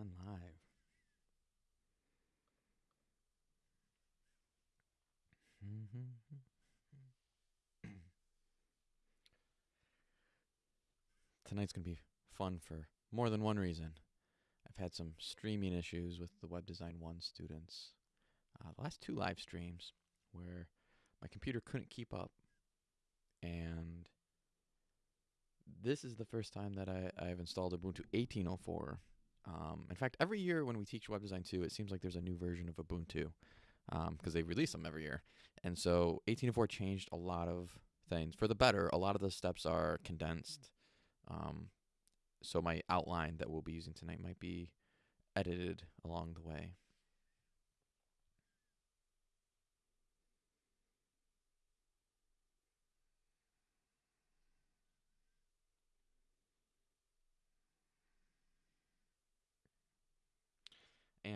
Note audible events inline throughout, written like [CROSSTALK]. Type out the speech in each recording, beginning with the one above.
Going live. [CLEARS THROAT] Tonight's going to be fun for more than one reason. I've had some streaming issues with the Web Design 1 students. Uh, the last two live streams where my computer couldn't keep up. And this is the first time that I, I've installed Ubuntu 18.04. Um, in fact, every year when we teach Web Design 2, it seems like there's a new version of Ubuntu because um, they release them every year. And so 18.04 changed a lot of things for the better. A lot of the steps are condensed. Um, so my outline that we'll be using tonight might be edited along the way.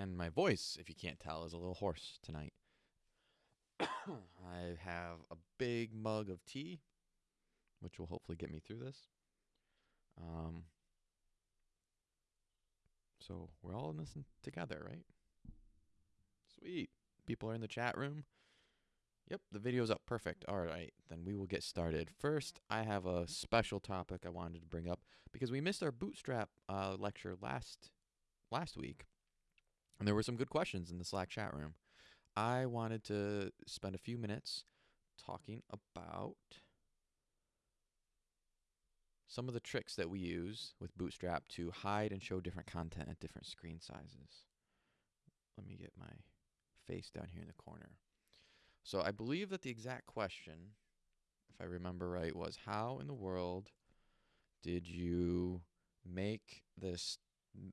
And my voice, if you can't tell, is a little hoarse tonight. [COUGHS] I have a big mug of tea, which will hopefully get me through this. Um, so we're all in this together, right? Sweet. People are in the chat room. Yep, the video's up. Perfect. All right, then we will get started. First, I have a special topic I wanted to bring up because we missed our Bootstrap uh, lecture last last week. And there were some good questions in the Slack chat room. I wanted to spend a few minutes talking about some of the tricks that we use with Bootstrap to hide and show different content at different screen sizes. Let me get my face down here in the corner. So I believe that the exact question, if I remember right, was how in the world did you make this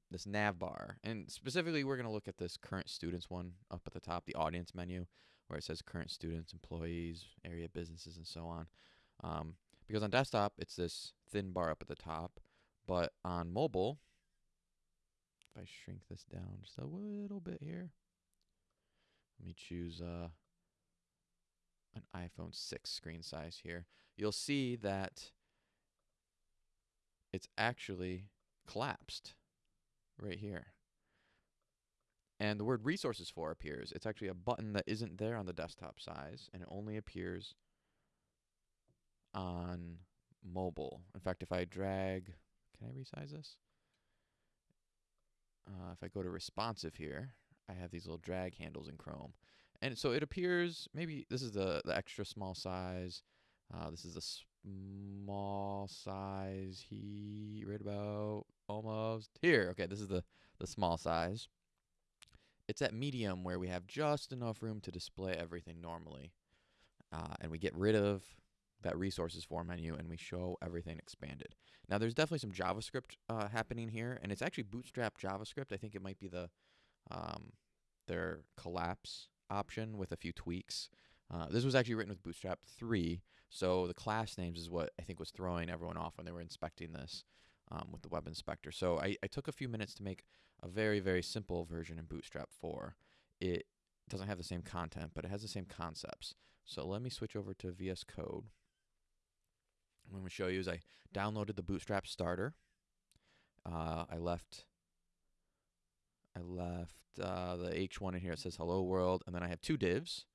this nav bar. And specifically, we're going to look at this current students one up at the top, the audience menu, where it says current students, employees, area businesses, and so on. Um, because on desktop, it's this thin bar up at the top. But on mobile, if I shrink this down just a little bit here, let me choose uh, an iPhone 6 screen size here. You'll see that it's actually collapsed right here. And the word resources for appears. It's actually a button that isn't there on the desktop size, and it only appears on mobile. In fact, if I drag, can I resize this? Uh, if I go to responsive here, I have these little drag handles in Chrome. And so it appears, maybe this is the, the extra small size. Uh, this is the small size he right about almost here. Okay, this is the, the small size. It's at medium where we have just enough room to display everything normally. Uh, and we get rid of that resources for menu and we show everything expanded. Now there's definitely some JavaScript uh, happening here and it's actually Bootstrap JavaScript. I think it might be the um, their collapse option with a few tweaks. Uh, this was actually written with Bootstrap 3, so the class names is what I think was throwing everyone off when they were inspecting this um, with the web inspector. So I, I took a few minutes to make a very, very simple version in Bootstrap 4. It doesn't have the same content, but it has the same concepts. So let me switch over to VS Code. What I'm going to show you is I downloaded the Bootstrap starter. Uh, I left I left uh, the H1 in here. It says hello world, and then I have two divs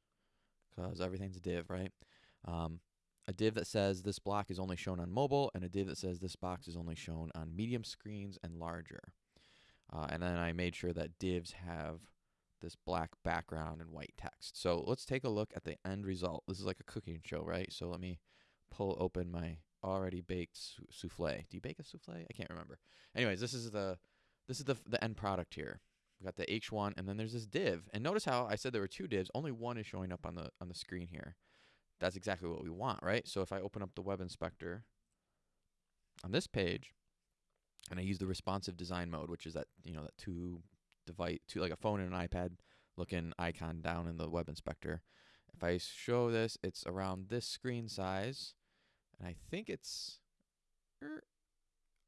because everything's a div, right? Um, a div that says this block is only shown on mobile, and a div that says this box is only shown on medium screens and larger. Uh, and then I made sure that divs have this black background and white text. So let's take a look at the end result. This is like a cooking show, right? So let me pull open my already baked souffle. Do you bake a souffle? I can't remember. Anyways, this is the this is the the end product here. We got the H1, and then there's this div. And notice how I said there were two divs. Only one is showing up on the on the screen here. That's exactly what we want, right? So if I open up the web inspector on this page, and I use the responsive design mode, which is that you know that two device, two like a phone and an iPad looking icon down in the web inspector. If I show this, it's around this screen size, and I think it's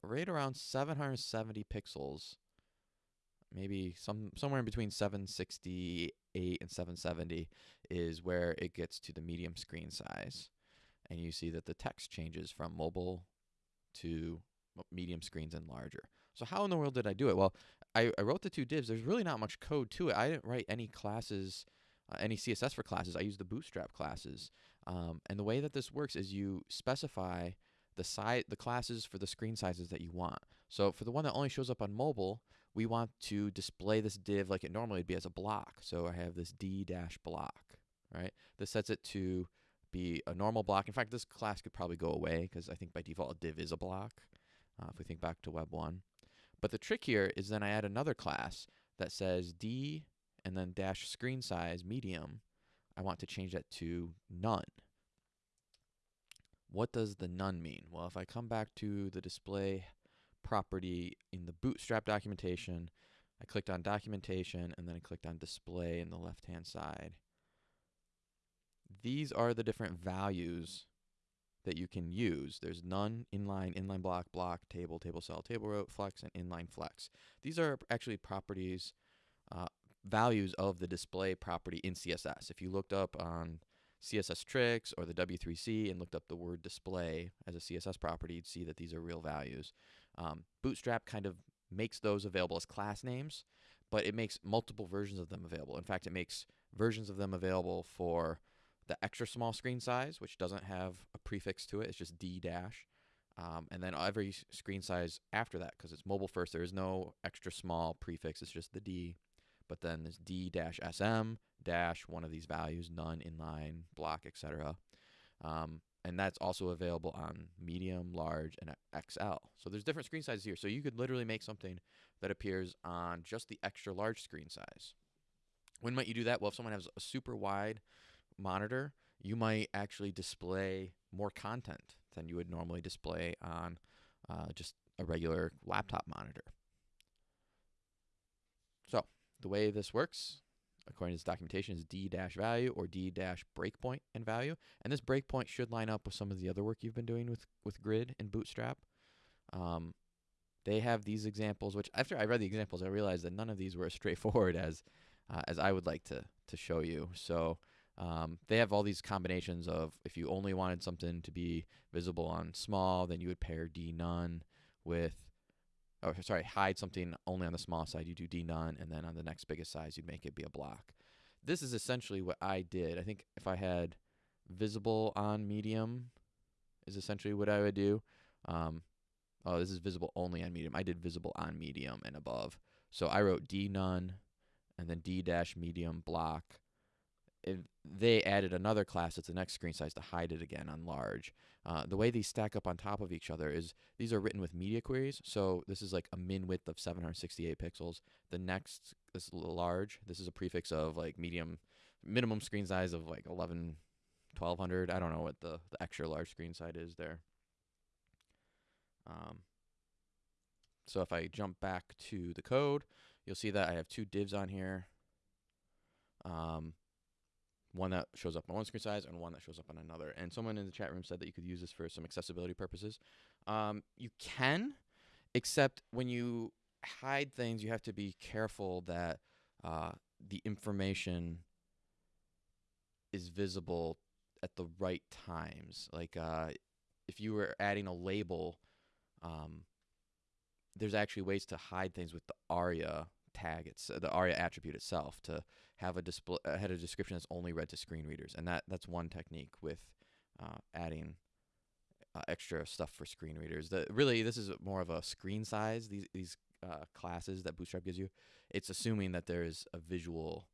right around 770 pixels maybe some somewhere in between 768 and 770 is where it gets to the medium screen size. And you see that the text changes from mobile to medium screens and larger. So how in the world did I do it? Well, I, I wrote the two divs. There's really not much code to it. I didn't write any classes, uh, any CSS for classes. I used the Bootstrap classes. Um, and the way that this works is you specify the size, the classes for the screen sizes that you want. So for the one that only shows up on mobile, we want to display this div like it normally would be as a block. So I have this d dash block, right? This sets it to be a normal block. In fact, this class could probably go away because I think by default a div is a block. Uh, if we think back to Web 1. But the trick here is then I add another class that says D and then dash screen size medium. I want to change that to none. What does the none mean? Well, if I come back to the display property in the bootstrap documentation, I clicked on documentation and then I clicked on display in the left hand side. These are the different values that you can use. There's none, inline, inline block, block, table, table cell, table row, flex, and inline flex. These are actually properties, uh, values of the display property in CSS. If you looked up on CSS Tricks or the W3C and looked up the word display as a CSS property, you'd see that these are real values. Um, Bootstrap kind of makes those available as class names, but it makes multiple versions of them available. In fact, it makes versions of them available for the extra small screen size, which doesn't have a prefix to it. It's just D dash. Um, and then every screen size after that, because it's mobile first, there is no extra small prefix. It's just the D. But then there's D dash SM dash one of these values, none, inline, block, etc. Um, and that's also available on medium, large, and XL. So there's different screen sizes here. So you could literally make something that appears on just the extra large screen size. When might you do that? Well, if someone has a super wide monitor, you might actually display more content than you would normally display on uh, just a regular laptop monitor. So the way this works, according to this documentation, is d dash value or d dash breakpoint and value. And this breakpoint should line up with some of the other work you've been doing with, with Grid and Bootstrap. Um, they have these examples, which after I read the examples, I realized that none of these were as [LAUGHS] straightforward as uh, as I would like to to show you. So um, they have all these combinations of if you only wanted something to be visible on small, then you would pair d none with, oh sorry, hide something only on the small side. You do d none, and then on the next biggest size, you'd make it be a block. This is essentially what I did. I think if I had visible on medium, is essentially what I would do. Um, oh, this is visible only on medium. I did visible on medium and above. So I wrote d none, and then d dash medium block they added another class that's the next screen size to hide it again on large. Uh, the way these stack up on top of each other is these are written with media queries. So this is like a min width of 768 pixels. The next this is large. This is a prefix of like medium, minimum screen size of like 11, 1200. I don't know what the, the extra large screen size is there. Um, so if I jump back to the code, you'll see that I have two divs on here. Um, one that shows up on one screen size and one that shows up on another. And someone in the chat room said that you could use this for some accessibility purposes. Um, you can, except when you hide things, you have to be careful that uh, the information is visible at the right times. Like uh, if you were adding a label, um, there's actually ways to hide things with the ARIA tag, it's uh, the ARIA attribute itself to have a display uh, had a description that's only read to screen readers, and that that's one technique with uh, adding uh, extra stuff for screen readers. The really this is more of a screen size. These these uh, classes that Bootstrap gives you, it's assuming that there is a visual.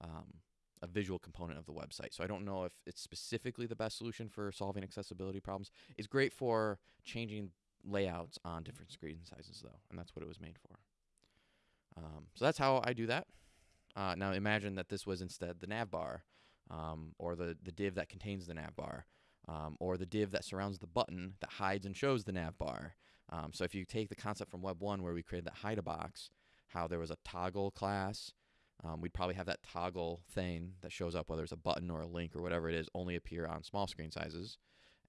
Um, a visual component of the website. So I don't know if it's specifically the best solution for solving accessibility problems. It's great for changing layouts on different screen sizes though, and that's what it was made for. Um, so that's how I do that. Uh, now imagine that this was instead the nav bar, um, or the, the div that contains the nav bar, um, or the div that surrounds the button that hides and shows the nav bar. Um, so if you take the concept from Web 1 where we created that hide a box, how there was a toggle class, um, we'd probably have that toggle thing that shows up, whether it's a button or a link or whatever it is, only appear on small screen sizes.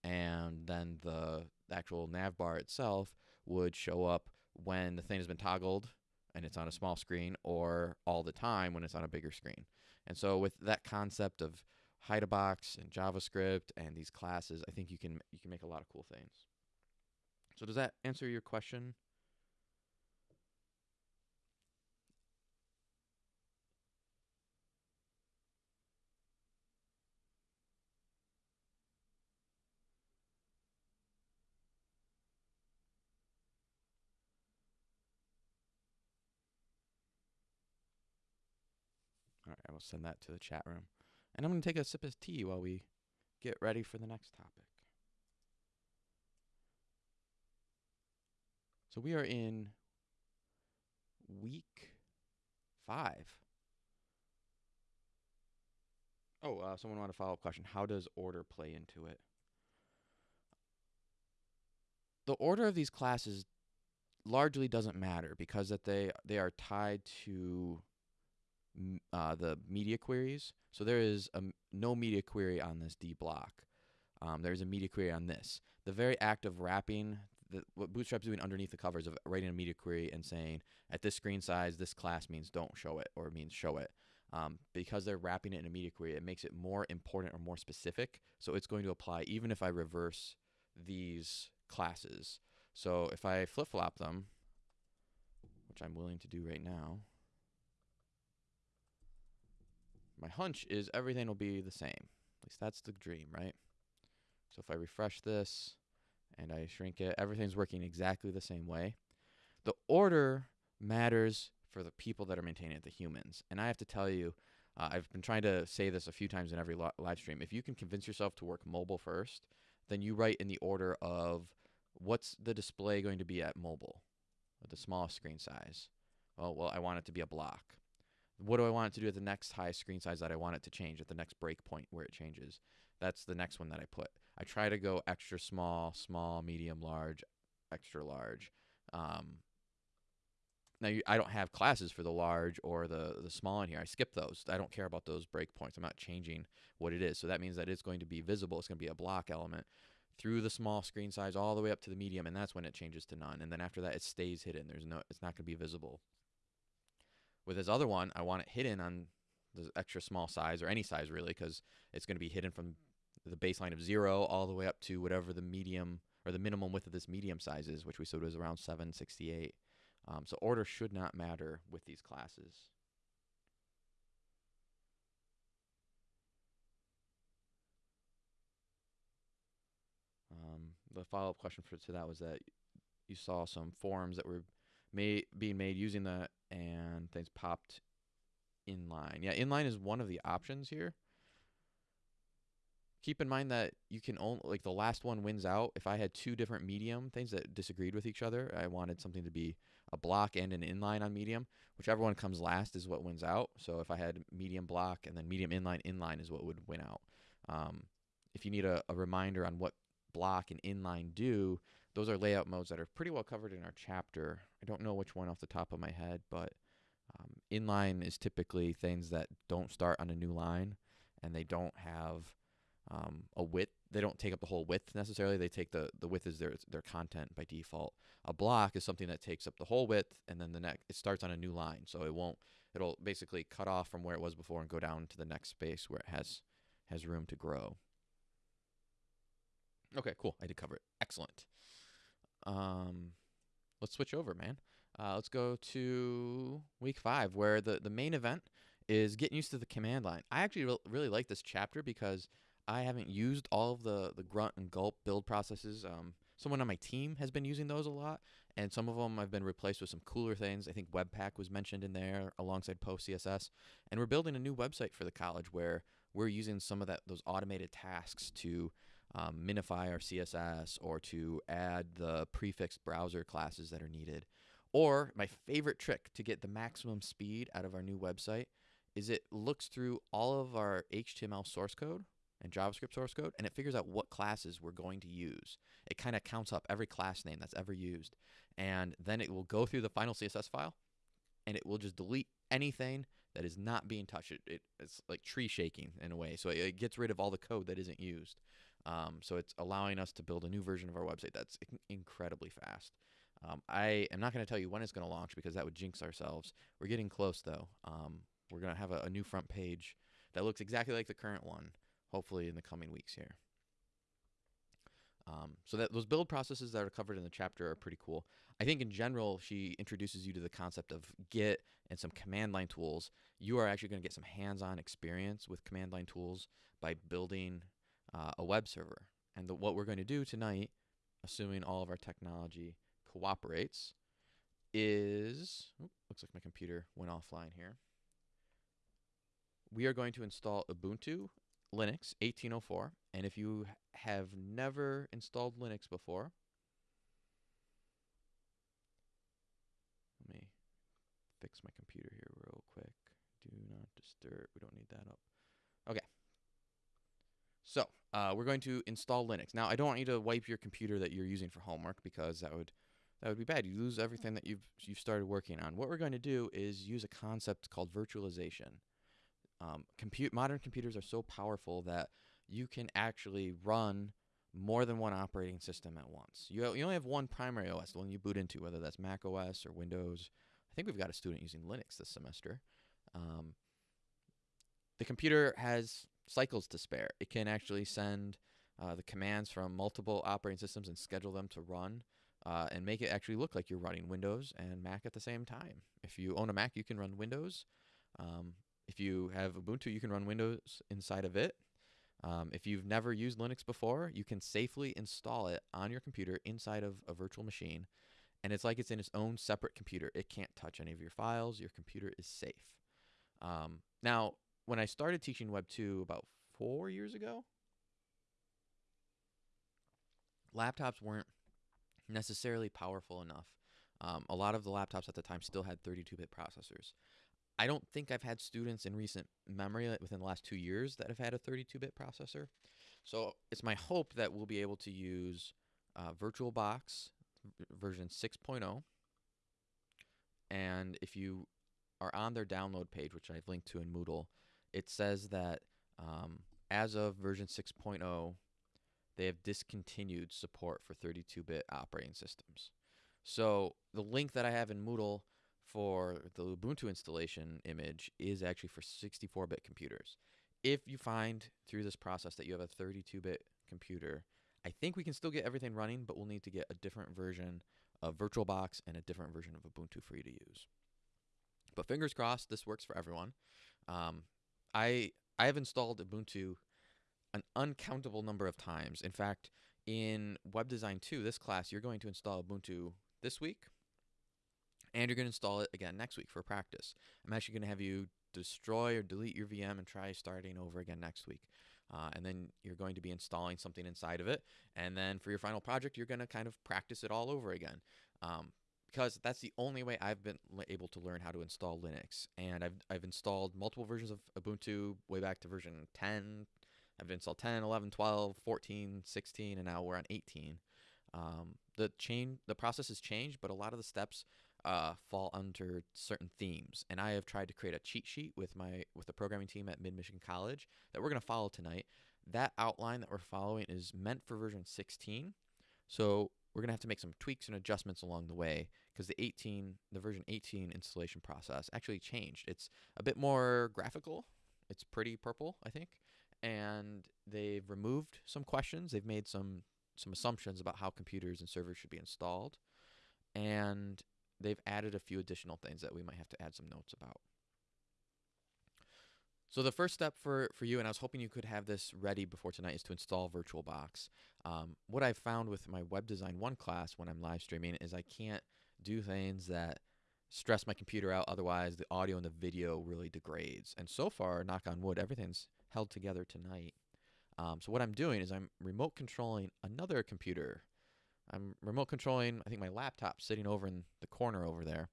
And then the actual nav bar itself would show up when the thing has been toggled and it's on a small screen or all the time when it's on a bigger screen. And so with that concept of hide a box and JavaScript and these classes, I think you can you can make a lot of cool things. So does that answer your question? I will send that to the chat room. And I'm going to take a sip of tea while we get ready for the next topic. So we are in week five. Oh, uh, someone want a follow up question. How does order play into it? The order of these classes largely doesn't matter because that they they are tied to uh, the media queries. So there is a, no media query on this D block. Um, there's a media query on this. The very act of wrapping the, what Bootstrap's doing underneath the covers of writing a media query and saying at this screen size, this class means don't show it or means show it. Um, because they're wrapping it in a media query, it makes it more important or more specific. So it's going to apply even if I reverse these classes. So if I flip flop them, which I'm willing to do right now, my hunch is everything will be the same. At least that's the dream, right? So if I refresh this and I shrink it, everything's working exactly the same way. The order matters for the people that are maintaining it, the humans. And I have to tell you, uh, I've been trying to say this a few times in every live stream. If you can convince yourself to work mobile first, then you write in the order of what's the display going to be at mobile, the smallest screen size. Well, well, I want it to be a block. What do I want it to do at the next highest screen size that I want it to change at the next breakpoint where it changes? That's the next one that I put. I try to go extra small, small, medium, large, extra large. Um, now you, I don't have classes for the large or the the small in here. I skip those. I don't care about those breakpoints. I'm not changing what it is. So that means that it's going to be visible. It's going to be a block element through the small screen size all the way up to the medium, and that's when it changes to none. And then after that, it stays hidden. There's no, it's not going to be visible. With this other one, I want it hidden on the extra small size or any size really, because it's going to be hidden from the baseline of zero all the way up to whatever the medium or the minimum width of this medium size is, which we said was around 768. Um, so order should not matter with these classes. Um, the follow-up question for to that was that you saw some forms that were made being made using that, and things popped inline. Yeah, inline is one of the options here. Keep in mind that you can only like the last one wins out. If I had two different medium things that disagreed with each other, I wanted something to be a block and an inline on medium. Whichever one comes last is what wins out. So if I had medium block and then medium inline, inline is what would win out. Um, if you need a, a reminder on what block and inline do, those are layout modes that are pretty well covered in our chapter. I don't know which one off the top of my head, but um, inline is typically things that don't start on a new line and they don't have um, a width. They don't take up the whole width necessarily. They take the, the width as their their content by default. A block is something that takes up the whole width and then the next it starts on a new line. So it won't it'll basically cut off from where it was before and go down to the next space where it has has room to grow. Okay, cool. I did cover it. Excellent. Um, let's switch over, man. Uh, let's go to week five, where the, the main event is getting used to the command line. I actually re- really like this chapter because I haven't used all of the, the grunt and gulp build processes. Um, someone on my team has been using those a lot, and some of them I've been replaced with some cooler things. I think Webpack was mentioned in there alongside PostCSS, and we're building a new website for the college where we're using some of that those automated tasks to um, minify our CSS or to add the prefixed browser classes that are needed. Or my favorite trick to get the maximum speed out of our new website is it looks through all of our HTML source code and JavaScript source code and it figures out what classes we're going to use. It kind of counts up every class name that's ever used. And then it will go through the final CSS file and it will just delete anything that is not being touched. It, it, it's like tree shaking in a way. So it, it gets rid of all the code that isn't used. Um, so it's allowing us to build a new version of our website that's incredibly fast. Um, I am not going to tell you when it's going to launch because that would jinx ourselves. We're getting close though. Um, we're going to have a, a, new front page that looks exactly like the current one, hopefully in the coming weeks here. Um, so that those build processes that are covered in the chapter are pretty cool. I think in general, she introduces you to the concept of Git and some command line tools. You are actually going to get some hands-on experience with command line tools by building uh, a web server. And the, what we're going to do tonight, assuming all of our technology cooperates, is looks like my computer went offline here. we are going to install Ubuntu Linux 1804. And if you have never installed Linux before, let me fix my computer here real quick. Do not disturb. We don't need that up. So uh, we're going to install Linux. Now I don't want you to wipe your computer that you're using for homework because that would that would be bad. You lose everything that you've you've started working on. What we're going to do is use a concept called virtualization. Um, compute modern computers are so powerful that you can actually run more than one operating system at once. You, you only have one primary OS, the one you boot into, whether that's Mac OS or Windows. I think we've got a student using Linux this semester. Um, the computer has cycles to spare. It can actually send uh, the commands from multiple operating systems and schedule them to run uh, and make it actually look like you're running Windows and Mac at the same time. If you own a Mac, you can run Windows. Um, if you have Ubuntu, you can run Windows inside of it. Um, if you've never used Linux before, you can safely install it on your computer inside of a virtual machine. And it's like it's in its own separate computer. It can't touch any of your files. Your computer is safe. Um, now, when I started teaching Web 2 about four years ago, laptops weren't necessarily powerful enough. Um, a lot of the laptops at the time still had 32 bit processors. I don't think I've had students in recent memory within the last two years that have had a 32 bit processor. So it's my hope that we'll be able to use uh, VirtualBox version 6.0. And if you are on their download page, which I've linked to in Moodle, it says that um, as of version 6.0, they have discontinued support for 32 bit operating systems. So the link that I have in Moodle for the Ubuntu installation image is actually for 64 bit computers. If you find through this process that you have a 32 bit computer, I think we can still get everything running, but we'll need to get a different version of VirtualBox and a different version of Ubuntu for you to use. But fingers crossed, this works for everyone. Um, I I have installed Ubuntu an uncountable number of times. In fact, in Web Design 2, this class, you're going to install Ubuntu this week, and you're going to install it again next week for practice. I'm actually going to have you destroy or delete your VM and try starting over again next week. Uh, and then you're going to be installing something inside of it. And then for your final project, you're going to kind of practice it all over again. Um, because that's the only way I've been able to learn how to install Linux. And I've, I've installed multiple versions of Ubuntu way back to version 10. I've installed 10, 11, 12, 14, 16, and now we're on 18. Um, the chain, the process has changed, but a lot of the steps uh, fall under certain themes. And I have tried to create a cheat sheet with my with the programming team at Mid Michigan College that we're going to follow tonight. That outline that we're following is meant for version 16. So we're going to have to make some tweaks and adjustments along the way because the 18, the version 18 installation process actually changed. It's a bit more graphical. It's pretty purple, I think. And they've removed some questions. They've made some some assumptions about how computers and servers should be installed. And they've added a few additional things that we might have to add some notes about. So the first step for, for you, and I was hoping you could have this ready before tonight, is to install VirtualBox. Um, what I've found with my Web Design 1 class when I'm live streaming is I can't do things that stress my computer out. Otherwise, the audio and the video really degrades. And so far, knock on wood, everything's held together tonight. Um, so what I'm doing is I'm remote controlling another computer. I'm remote controlling, I think my laptop sitting over in the corner over there.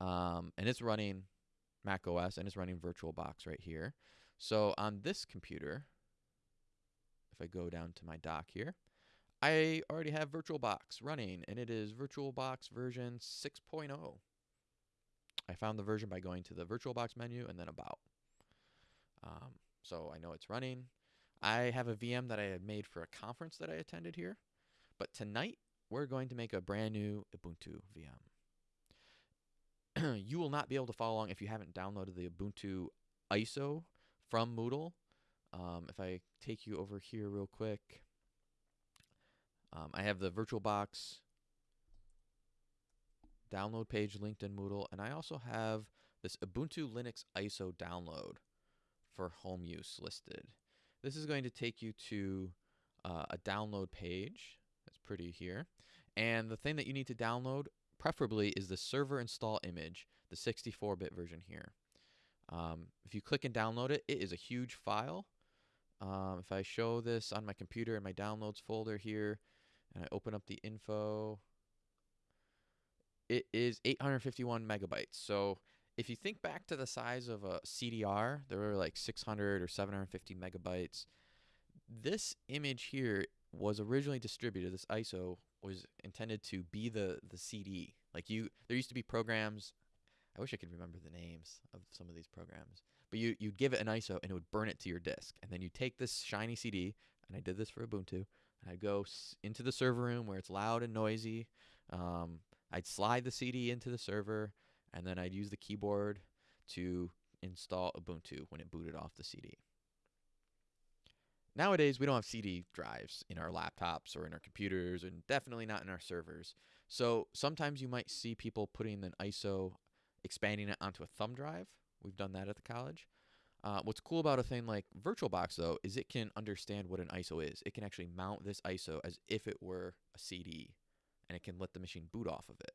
Um, and it's running Mac OS and it's running VirtualBox right here. So on this computer, if I go down to my dock here, I already have VirtualBox running and it is VirtualBox version 6.0. I found the version by going to the VirtualBox menu and then About. Um, so I know it's running. I have a VM that I had made for a conference that I attended here. But tonight, we're going to make a brand new Ubuntu VM. [CLEARS THROAT] you will not be able to follow along if you haven't downloaded the Ubuntu ISO from Moodle. Um, if I take you over here real quick, um, I have the VirtualBox download page linked in Moodle, and I also have this Ubuntu Linux ISO download for home use listed. This is going to take you to uh, a download page. That's pretty here. And the thing that you need to download, preferably, is the server install image, the 64 bit version here. Um, if you click and download it, it is a huge file. Um, if I show this on my computer in my downloads folder here, and I open up the info, it is 851 megabytes. So if you think back to the size of a CDR, there were like 600 or 750 megabytes. This image here was originally distributed. This ISO was intended to be the the CD. Like you, there used to be programs. I wish I could remember the names of some of these programs. But you you'd give it an ISO and it would burn it to your disk, and then you take this shiny CD. And I did this for Ubuntu. I'd go into the server room where it's loud and noisy. Um, I'd slide the CD into the server, and then I'd use the keyboard to install Ubuntu when it booted off the CD. Nowadays, we don't have CD drives in our laptops or in our computers, and definitely not in our servers. So sometimes you might see people putting an ISO, expanding it onto a thumb drive. We've done that at the college. Uh, what's cool about a thing like VirtualBox, though, is it can understand what an ISO is. It can actually mount this ISO as if it were a CD, and it can let the machine boot off of it.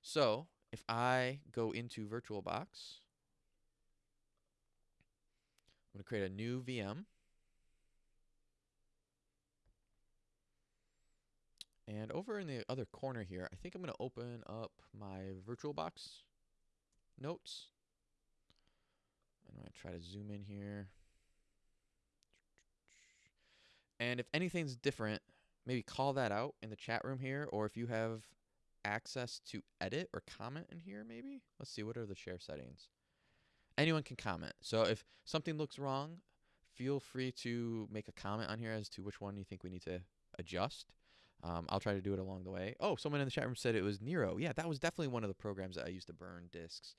So if I go into VirtualBox, I'm going to create a new VM. And over in the other corner here, I think I'm going to open up my VirtualBox notes. I'm going to try to zoom in here. And if anything's different, maybe call that out in the chat room here, or if you have access to edit or comment in here, maybe? Let's see, what are the share settings? Anyone can comment. So if something looks wrong, feel free to make a comment on here as to which one you think we need to adjust. Um, I'll try to do it along the way. Oh, someone in the chat room said it was Nero. Yeah, that was definitely one of the programs that I used to burn discs.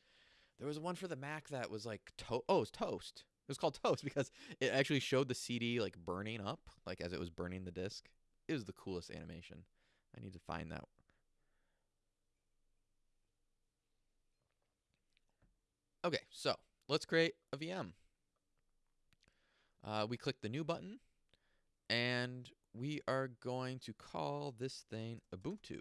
There was one for the Mac that was like to- oh, it was Toast. It was called Toast [LAUGHS] because it actually showed the CD like burning up, like as it was burning the disc. It was the coolest animation. I need to find that. Okay, so let's create a VM. Uh, we click the new button and we are going to call this thing Ubuntu.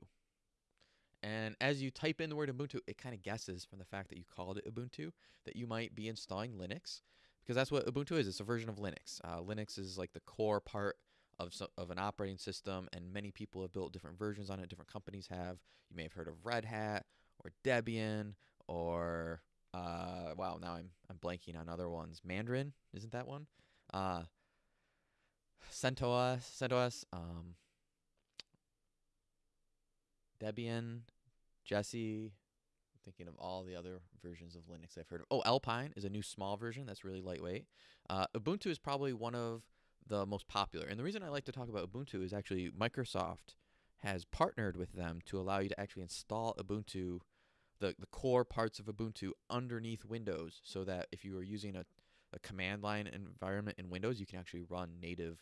And as you type in the word Ubuntu, it kind of guesses from the fact that you called it Ubuntu that you might be installing Linux because that's what Ubuntu is. It's a version of Linux. Uh, Linux is like the core part of, so, of an operating system, and many people have built different versions on it. Different companies have. You may have heard of Red Hat or Debian or uh, wow. Now I'm I'm blanking on other ones. Mandarin isn't that one? Uh, CentOS, CentOS, um, Debian, Jessie. I'm thinking of all the other versions of Linux I've heard of. Oh, Alpine is a new small version that's really lightweight. Uh, Ubuntu is probably one of the most popular. And the reason I like to talk about Ubuntu is actually Microsoft has partnered with them to allow you to actually install Ubuntu, the, the core parts of Ubuntu underneath Windows so that if you are using a, a command line environment in Windows, you can actually run native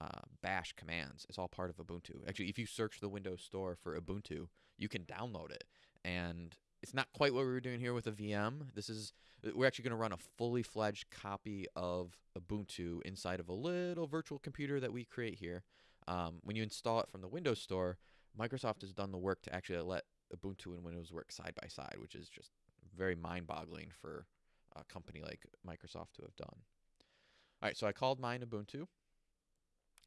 uh, bash commands. It's all part of Ubuntu. Actually, if you search the Windows Store for Ubuntu, you can download it. And it's not quite what we were doing here with a VM. This is we're actually going to run a fully fledged copy of Ubuntu inside of a little virtual computer that we create here. Um, when you install it from the Windows Store, Microsoft has done the work to actually let Ubuntu and Windows work side by side, which is just very mind-boggling for a company like Microsoft to have done. All right, so I called mine Ubuntu.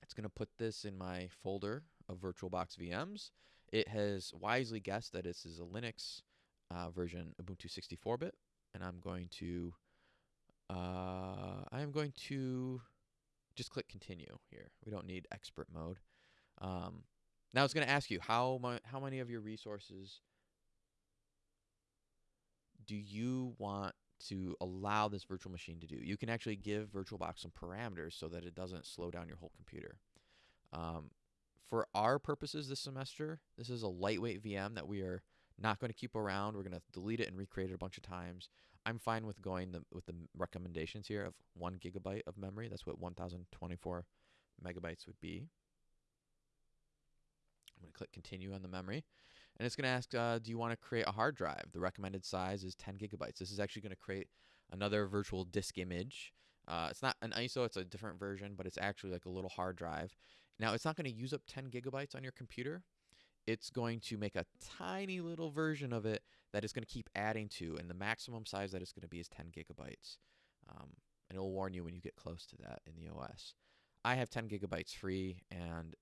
It's going to put this in my folder of VirtualBox VMs. It has wisely guessed that this is a Linux uh, version Ubuntu 64-bit, and I'm going to uh, I am going to just click continue here. We don't need expert mode. Um, now it's going to ask you how mu- how many of your resources do you want to allow this virtual machine to do. You can actually give VirtualBox some parameters so that it doesn't slow down your whole computer. Um, for our purposes this semester, this is a lightweight VM that we are not going to keep around. We're going to delete it and recreate it a bunch of times. I'm fine with going the, with the recommendations here of one gigabyte of memory. That's what 1024 megabytes would be. I'm going to click continue on the memory. And it's going to ask, uh, do you want to create a hard drive? The recommended size is 10 gigabytes. This is actually going to create another virtual disk image. Uh, it's not an ISO, it's a different version, but it's actually like a little hard drive. Now, it's not going to use up 10 gigabytes on your computer. It's going to make a tiny little version of it that it's going to keep adding to, and the maximum size that it's going to be is 10 gigabytes. Um, and it'll warn you when you get close to that in the OS. I have 10 gigabytes free, and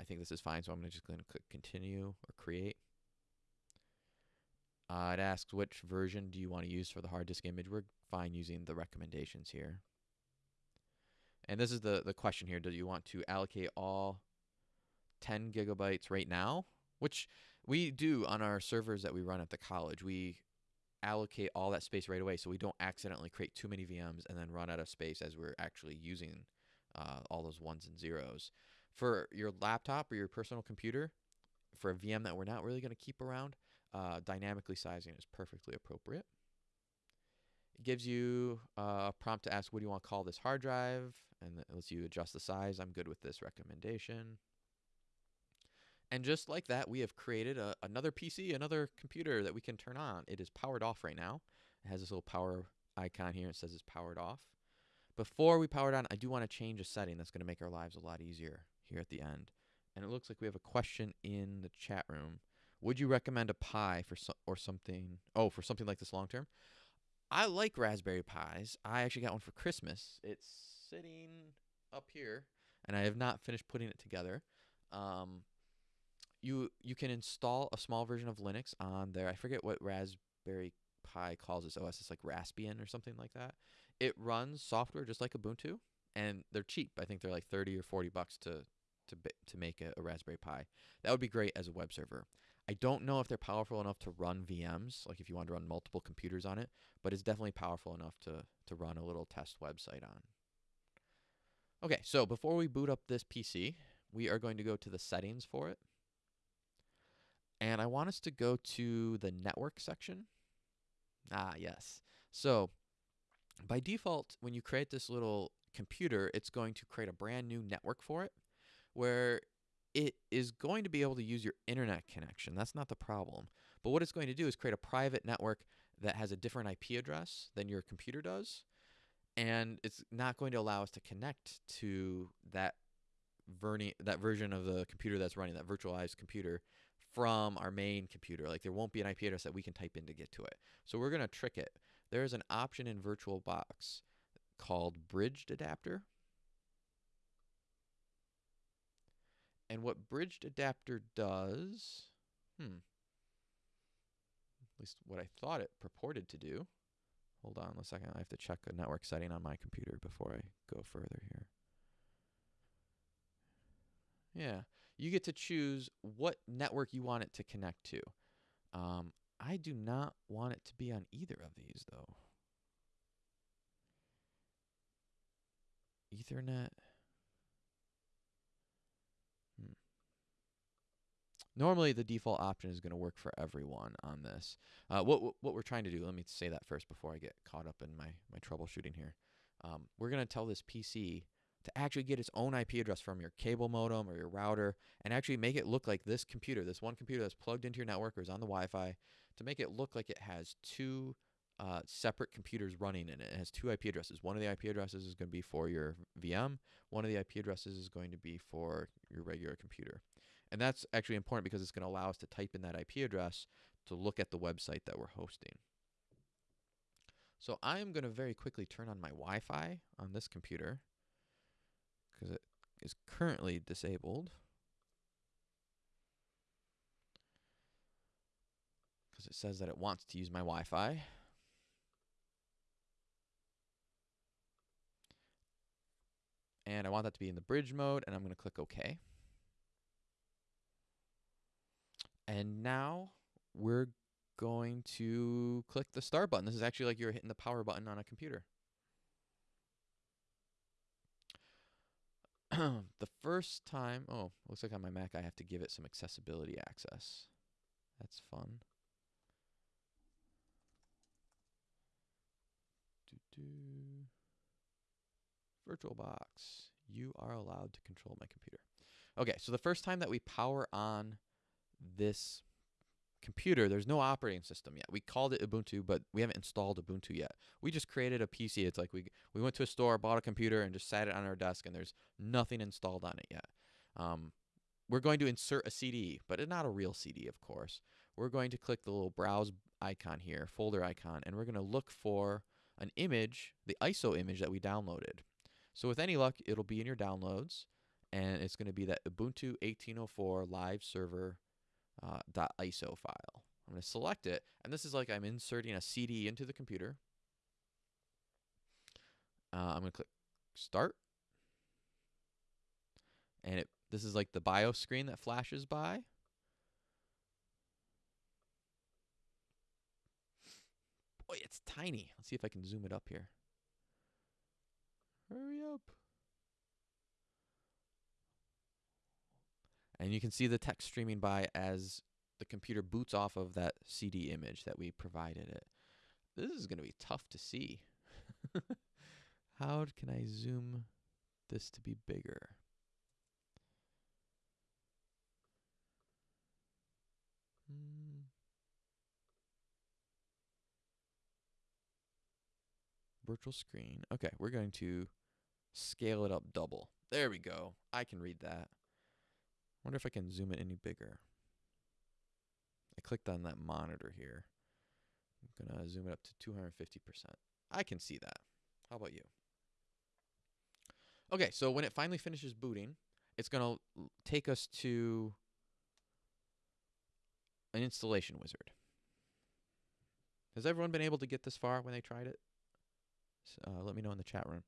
I think this is fine, so I'm just going to click continue or create. Uh, it asks which version do you want to use for the hard disk image. We're fine using the recommendations here. And this is the, the question here. Do you want to allocate all 10 gigabytes right now? Which we do on our servers that we run at the college. We allocate all that space right away so we don't accidentally create too many VMs and then run out of space as we're actually using uh, all those ones and zeros. For your laptop or your personal computer, for a VM that we're not really going to keep around, uh, dynamically sizing is perfectly appropriate. It gives you a prompt to ask, what do you want to call this hard drive? And it lets you adjust the size. I'm good with this recommendation. And just like that, we have created a, another PC, another computer that we can turn on. It is powered off right now. It has this little power icon here. It says it's powered off. Before we power it on, I do want to change a setting that's going to make our lives a lot easier here at the end. And it looks like we have a question in the chat room. Would you recommend a Pi for so, or something? Oh, for something like this long term? I like Raspberry Pis. I actually got one for Christmas. It's sitting up here, and I have not finished putting it together. Um, you you can install a small version of Linux on there. I forget what Raspberry Pi calls this OS. It's like Raspbian or something like that. It runs software just like Ubuntu, and they're cheap. I think they're like thirty or forty bucks to to to make a, a Raspberry Pi. That would be great as a web server. I don't know if they're powerful enough to run VMs, like if you want to run multiple computers on it, but it's definitely powerful enough to to run a little test website on. Okay, so before we boot up this PC, we are going to go to the settings for it. And I want us to go to the network section. Ah, yes. So by default, when you create this little computer, it's going to create a brand new network for it where it is going to be able to use your internet connection. That's not the problem. But what it's going to do is create a private network that has a different IP address than your computer does. And it's not going to allow us to connect to that verni- that version of the computer that's running that virtualized computer from our main computer. Like there won't be an IP address that we can type in to get to it. So we're going to trick it. There is an option in VirtualBox called bridged adapter. And what bridged adapter does, hmm, at least what I thought it purported to do. Hold on a second. I have to check a network setting on my computer before I go further here. Yeah you get to choose what network you want it to connect to. Um, I do not want it to be on either of these, though. Ethernet. Normally, the default option is going to work for everyone on this. Uh, what what we're trying to do? Let me say that first before I get caught up in my my troubleshooting here. Um, we're going to tell this PC to actually get its own IP address from your cable modem or your router and actually make it look like this computer, this one computer that's plugged into your network or is on the Wi Fi, to make it look like it has two uh, separate computers running in it. It has two IP addresses. One of the IP addresses is going to be for your VM, one of the IP addresses is going to be for your regular computer. And that's actually important because it's going to allow us to type in that IP address to look at the website that we're hosting. So I am going to very quickly turn on my Wi Fi on this computer because it is currently disabled. Because it says that it wants to use my Wi-Fi. And I want that to be in the bridge mode, and I'm going to click OK. And now we're going to click the start button. This is actually like you're hitting the power button on a computer. [CLEARS THROAT] the first time, oh, looks like on my Mac I have to give it some accessibility access. That's fun. VirtualBox. You are allowed to control my computer. Okay, so the first time that we power on this computer, there's no operating system yet. We called it Ubuntu, but we haven't installed Ubuntu yet. We just created a PC. It's like we we went to a store, bought a computer, and just sat it on our desk, and there's nothing installed on it yet. Um, we're going to insert a CD, but it's not a real CD, of course. We're going to click the little browse icon here, folder icon, and we're going to look for an image, the ISO image that we downloaded. So with any luck, it'll be in your downloads, and it's going to be that Ubuntu 1804 live server uh, .iso file. I'm going to select it, and this is like I'm inserting a CD into the computer. Uh, I'm going to click Start, and it this is like the BIOS screen that flashes by. Boy, it's tiny. Let's see if I can zoom it up here. Hurry up. And you can see the text streaming by as the computer boots off of that CD image that we provided it. This is going to be tough to see. [LAUGHS] How can I zoom this to be bigger? Hmm. Virtual screen. Okay, we're going to scale it up double. There we go. I can read that. Wonder if I can zoom it any bigger. I clicked on that monitor here. I'm going to zoom it up to 250%. I can see that. How about you? Okay, so when it finally finishes booting, it's going to take us to an installation wizard. Has everyone been able to get this far when they tried it? Uh, let me know in the chat room.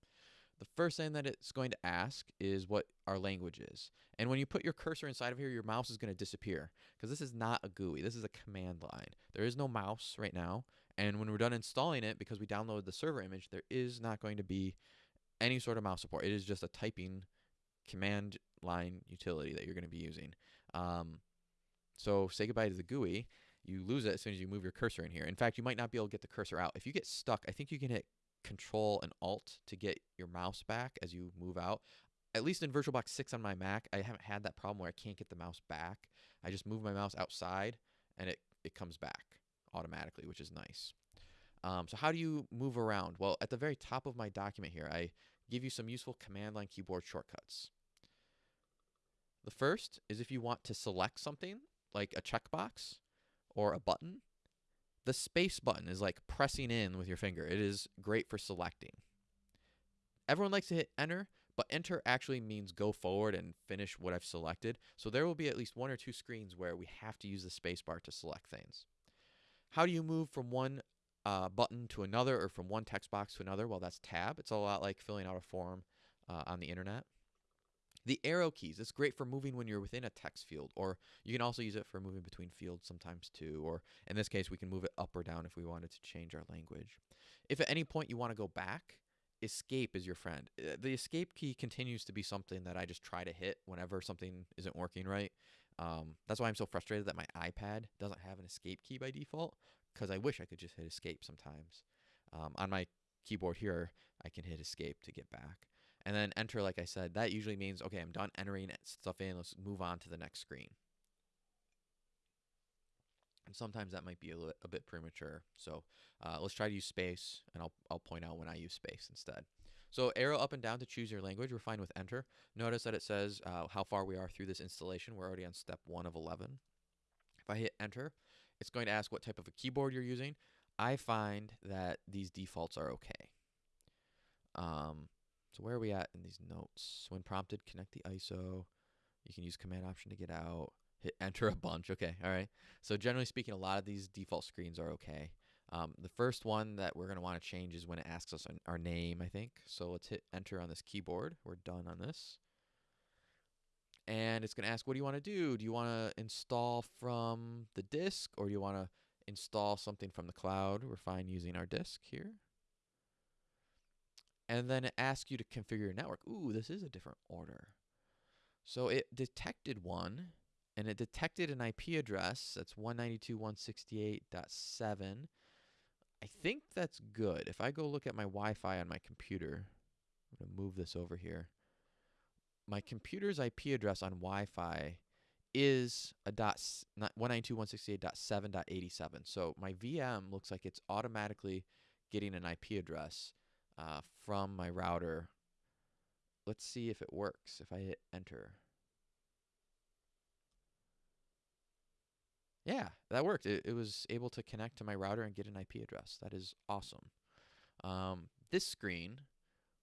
The first thing that it's going to ask is what our language is. And when you put your cursor inside of here, your mouse is going to disappear because this is not a GUI. This is a command line. There is no mouse right now. And when we're done installing it, because we downloaded the server image, there is not going to be any sort of mouse support. It is just a typing command line utility that you're going to be using. Um, so say goodbye to the GUI. You lose it as soon as you move your cursor in here. In fact, you might not be able to get the cursor out. If you get stuck, I think you can hit Control and Alt to get your mouse back as you move out. At least in VirtualBox 6 on my Mac, I haven't had that problem where I can't get the mouse back. I just move my mouse outside and it, it comes back automatically, which is nice. Um, so how do you move around? Well, at the very top of my document here, I give you some useful command line keyboard shortcuts. The first is if you want to select something, like a checkbox or a button, the space button is like pressing in with your finger. It is great for selecting. Everyone likes to hit enter, but enter actually means go forward and finish what I've selected. So there will be at least one or two screens where we have to use the space bar to select things. How do you move from one uh, button to another or from one text box to another? Well, that's tab. It's a lot like filling out a form uh, on the internet. The arrow keys, it's great for moving when you're within a text field, or you can also use it for moving between fields sometimes too, or in this case, we can move it up or down if we wanted to change our language. If at any point you want to go back, escape is your friend. Uh, the escape key continues to be something that I just try to hit whenever something isn't working right. Um, that's why I'm so frustrated that my iPad doesn't have an escape key by default, because I wish I could just hit escape sometimes. Um, on my keyboard here, I can hit escape to get back and then enter like I said that usually means okay I'm done entering stuff in let's move on to the next screen. And sometimes that might be a, li- a bit premature so uh, let's try to use space and I'll, I'll point out when I use space instead. So arrow up and down to choose your language we're fine with enter. Notice that it says uh, how far we are through this installation we're already on step 1 of 11 if I hit enter it's going to ask what type of a keyboard you're using. I find that these defaults are okay. Um, so where are we at in these notes? When prompted, connect the ISO. You can use command option to get out. Hit enter a bunch. Okay, all right. So generally speaking, a lot of these default screens are okay. Um, the first one that we're going to want to change is when it asks us our name, I think. So let's hit enter on this keyboard. We're done on this. And it's going to ask, what do you want to do? Do you want to install from the disk or do you want to install something from the cloud? We're fine using our disk here and then it asks you to configure your network. Ooh, this is a different order. So it detected one, and it detected an IP address that's 192.168.7. I think that's good. If I go look at my Wi-Fi on my computer, I'm to move this over here. My computer's IP address on Wi-Fi is a dot 192.168.7.87. So my VM looks like it's automatically getting an IP address uh, from my router. Let's see if it works if I hit enter. Yeah, that worked. It, it was able to connect to my router and get an IP address. That is awesome. Um, this screen,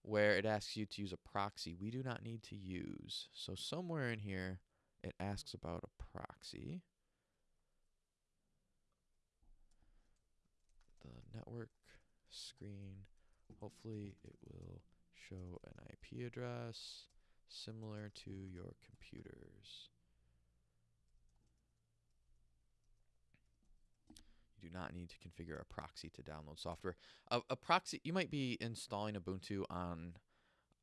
where it asks you to use a proxy, we do not need to use. So somewhere in here, it asks about a proxy. The network screen, hopefully it will show an IP address similar to your computer's. You do not need to configure a proxy to download software. A, a proxy, you might be installing Ubuntu on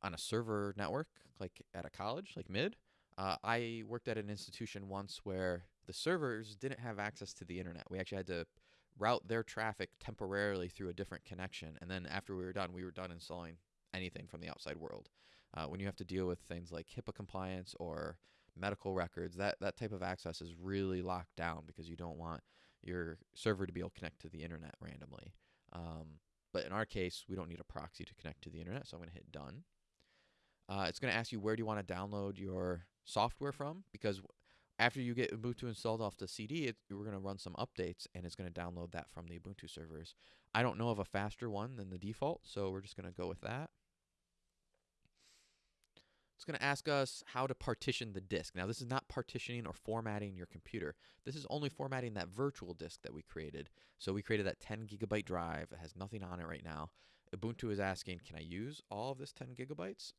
on a server network, like at a college, like mid. Uh, I worked at an institution once where the servers didn't have access to the internet. We actually had to route their traffic temporarily through a different connection, and then after we were done, we were done installing anything from the outside world. Uh, when you have to deal with things like HIPAA compliance or medical records, that that type of access is really locked down because you don't want your server to be able to connect to the internet randomly. Um, but in our case, we don't need a proxy to connect to the internet, so I'm going to hit done. Uh, it's going to ask you where do you want to download your software from because after you get Ubuntu installed off the CD, it, we're going to run some updates and it's going to download that from the Ubuntu servers. I don't know of a faster one than the default, so we're just going to go with that. It's going to ask us how to partition the disk. Now, this is not partitioning or formatting your computer. This is only formatting that virtual disk that we created. So we created that 10 gigabyte drive. It has nothing on it right now. Ubuntu is asking, can I use all of this 10 gigabytes?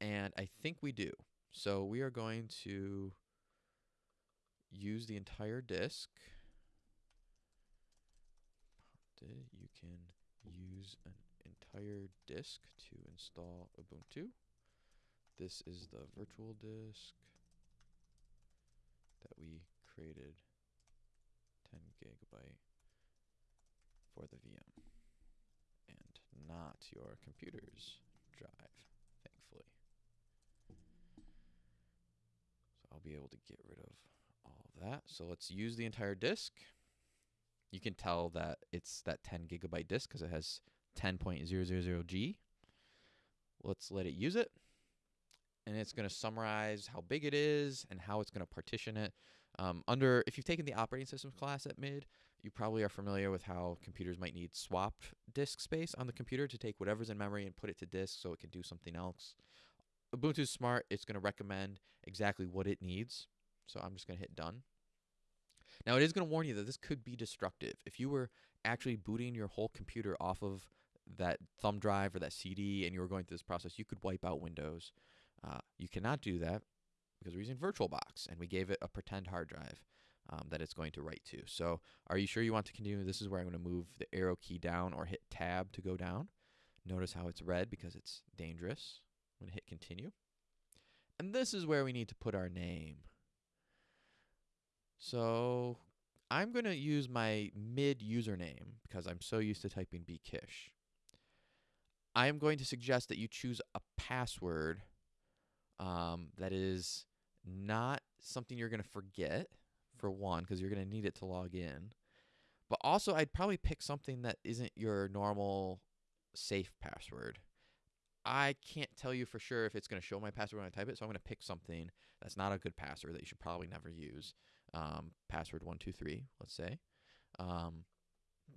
And I think we do. So we are going to use the entire disk. You can use an entire disk to install Ubuntu. This is the virtual disk that we created 10 gigabyte for the VM and not your computer's drive, thankfully. So I'll be able to get rid of that. So let's use the entire disk. You can tell that it's that 10 gigabyte disk because it has 10.000G. Let's let it use it and it's going to summarize how big it is and how it's going to partition it. Um, under, if you've taken the operating systems class at mid, you probably are familiar with how computers might need swapped disk space on the computer to take whatever's in memory and put it to disk so it can do something else. Ubuntu's smart. It's going to recommend exactly what it needs. So I'm just going to hit done. Now it is going to warn you that this could be destructive. If you were actually booting your whole computer off of that thumb drive or that CD and you were going through this process, you could wipe out Windows. Uh, you cannot do that because we're using VirtualBox and we gave it a pretend hard drive um, that it's going to write to. So are you sure you want to continue? This is where I'm going to move the arrow key down or hit tab to go down. Notice how it's red because it's dangerous. I'm going to hit continue. And this is where we need to put our name. So I'm going to use my mid username because I'm so used to typing bkish. I am going to suggest that you choose a password um, that is not something you're going to forget, for one, because you're going to need it to log in. But also, I'd probably pick something that isn't your normal safe password. I can't tell you for sure if it's going to show my password when I type it, so I'm going to pick something that's not a good password that you should probably never use. Um, password one two three, let's say. Um,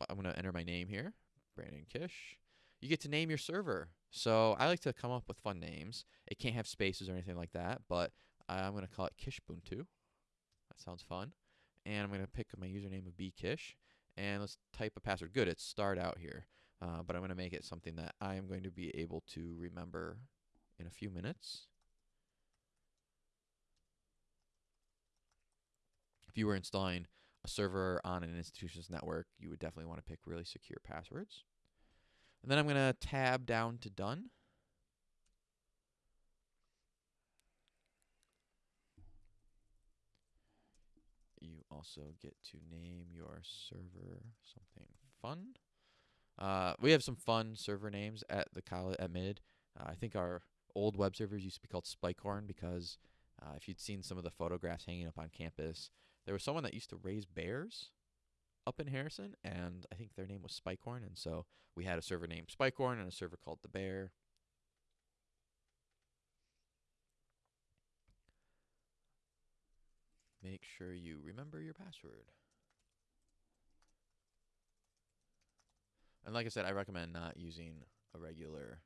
I'm to enter my name here, Brandon Kish. You get to name your server. So I like to come up with fun names. It can't have spaces or anything like that, but I'm going to call it Kishbuntu. That sounds fun. And I'm going to pick my username of bkish. And let's type a password. Good, it's start out here. Uh, but I'm going to make it something that I am going to be able to remember in a few minutes. If you were installing a server on an institution's network, you would definitely want to pick really secure passwords. And then I'm going to tab down to done. You also get to name your server something fun. Uh, we have some fun server names at the college at mid. Uh, I think our old web servers used to be called Spikehorn because uh, if you'd seen some of the photographs hanging up on campus, there was someone that used to raise bears up in Harrison, and I think their name was Spikehorn, and so we had a server named Spikehorn and a server called the Bear. Make sure you remember your password. And like I said, I recommend not using a regular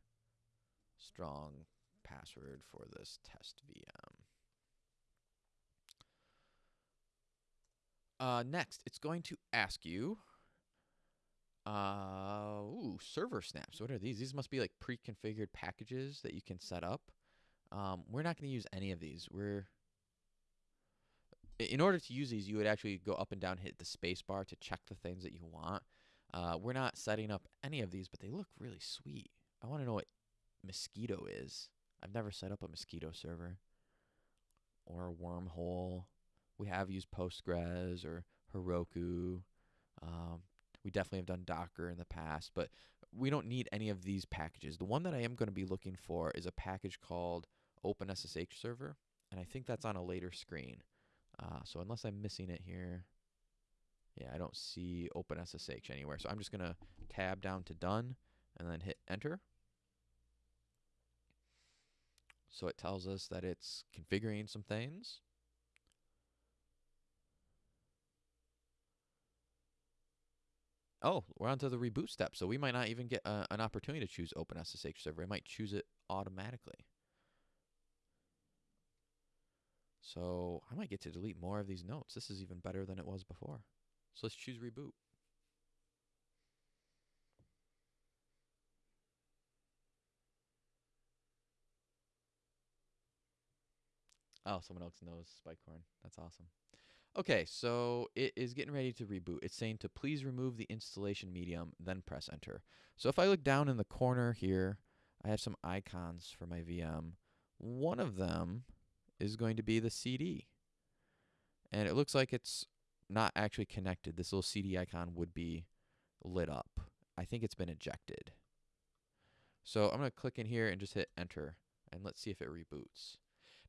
strong password for this test VM. Uh, next, it's going to ask you, uh, ooh, server snaps. What are these? These must be like pre-configured packages that you can set up. Um, we're not going to use any of these. We're in order to use these, you would actually go up and down, hit the space bar to check the things that you want. Uh, we're not setting up any of these, but they look really sweet. I want to know what Mosquitto is. I've never set up a Mosquitto server or a wormhole. We have used Postgres or Heroku. Um, we definitely have done Docker in the past, but we don't need any of these packages. The one that I am going to be looking for is a package called OpenSSH Server, and I think that's on a later screen. Uh, so unless I'm missing it here, yeah, I don't see OpenSSH anywhere. So I'm just going to tab down to done and then hit enter. So it tells us that it's configuring some things. Oh, we're on to the reboot step. So we might not even get uh, an opportunity to choose OpenSSH server. It might choose it automatically. So I might get to delete more of these notes. This is even better than it was before. So let's choose reboot. Oh, someone else knows Spikehorn. That's awesome. Okay, so it is getting ready to reboot. It's saying to please remove the installation medium, then press enter. So if I look down in the corner here, I have some icons for my VM. One of them is going to be the CD. And it looks like it's not actually connected. This little CD icon would be lit up. I think it's been ejected. So I'm going to click in here and just hit enter and let's see if it reboots.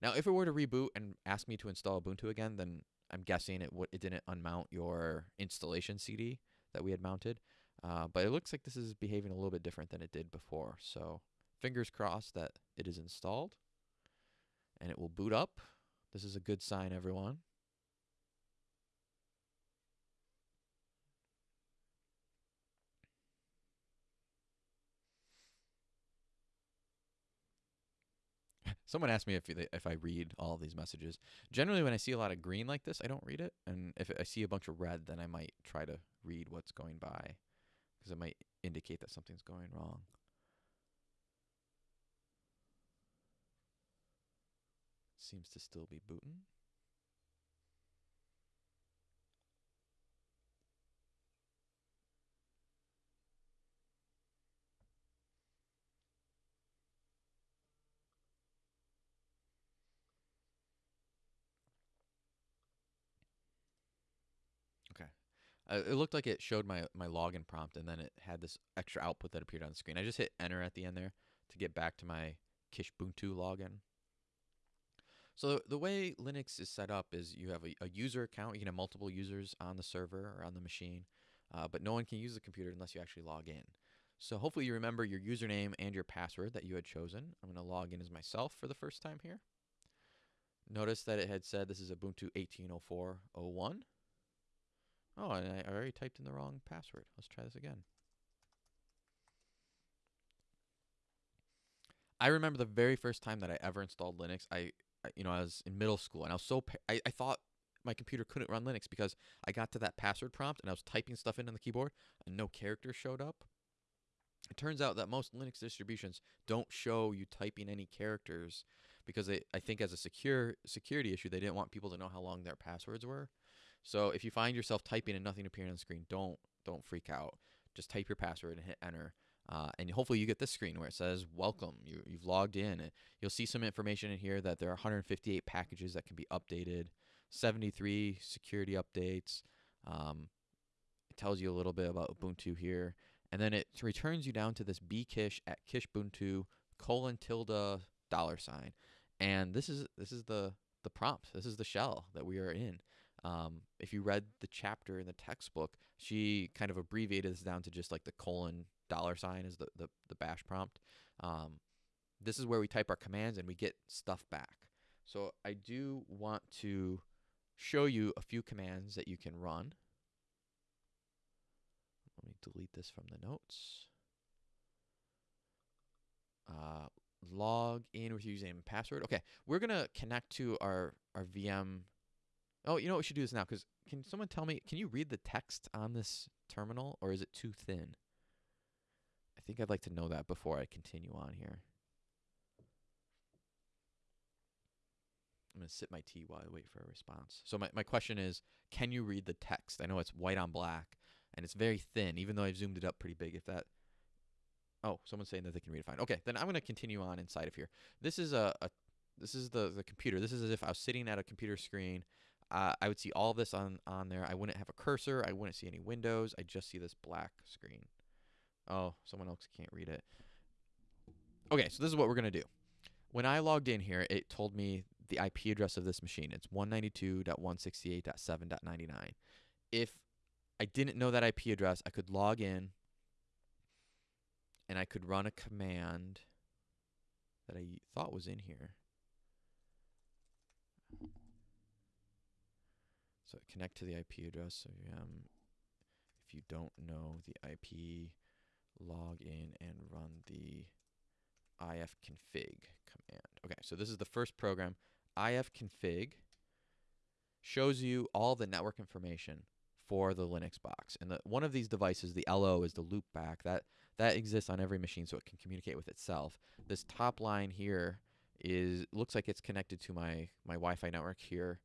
Now, if it were to reboot and ask me to install Ubuntu again, then I'm guessing it it didn't unmount your installation CD that we had mounted. Uh, but it looks like this is behaving a little bit different than it did before. So fingers crossed that it is installed and it will boot up. This is a good sign, everyone. Someone asked me if if I read all these messages. Generally, when I see a lot of green like this, I don't read it, and if I see a bunch of red, then I might try to read what's going by, because it might indicate that something's going wrong. Seems to still be booting. Uh, it looked like it showed my, my login prompt and then it had this extra output that appeared on the screen. I just hit enter at the end there to get back to my Kishbuntu login. So the way Linux is set up is you have a, a user account. You can have multiple users on the server or on the machine, uh, but no one can use the computer unless you actually log in. So hopefully you remember your username and your password that you had chosen. I'm going to log in as myself for the first time here. Notice that it had said this is Ubuntu 18.04.01. Oh, and I already typed in the wrong password. Let's try this again. I remember the very first time that I ever installed Linux. I, you know, I was in middle school and I was so I, I thought my computer couldn't run Linux because I got to that password prompt and I was typing stuff in on the keyboard and no characters showed up. It turns out that most Linux distributions don't show you typing any characters because they, I think as a secure security issue they didn't want people to know how long their passwords were. So if you find yourself typing and nothing appearing on the screen, don't don't freak out. Just type your password and hit enter. Uh, and hopefully you get this screen where it says welcome. You, you've logged in. You'll see some information in here that there are 158 packages that can be updated 73 security updates um, it tells you a little bit about ubuntu here. And then it returns you down to this bkish at kishbuntu colon tilde dollar sign. And this is this is the the prompt. This is the shell that we are in um, if you read the chapter in the textbook, she kind of abbreviated this down to just like the colon dollar sign is the, the, the bash prompt. Um, this is where we type our commands and we get stuff back. So I do want to show you a few commands that you can run. let me delete this from the notes. Uh, log in with username and password. Okay, we're gonna connect to our our VM. Oh, you know what? We should do this now because can someone tell me? Can you read the text on this terminal, or is it too thin? I think I'd like to know that before I continue on here. I'm going to sip my tea while I wait for a response. So my, my question is, can you read the text? I know it's white on black and it's very thin, even though I've zoomed it up pretty big. If that, oh, someone's saying that they can read it fine. Okay, then I'm going to continue on inside of here. This is a, a this is the the computer. This is as if I was sitting at a computer screen. Uh, I would see all this on on there. I wouldn't have a cursor. I wouldn't see any windows. I just see this black screen. Oh, someone else can't read it. Okay, so this is what we're gonna do. When I logged in here, it told me the IP address of this machine. It's 192.168.7.99. If I didn't know that IP address, I could log in and I could run a command that I thought was in here. So connect to the IP address. So um, if you don't know the IP, log in and run the ifconfig command. Okay, so this is the first program. ifconfig shows you all the network information for the Linux box. And the, one of these devices, the LO, is the loopback. That that exists on every machine, so it can communicate with itself. This top line here is looks like it's connected to my my Wi-Fi network here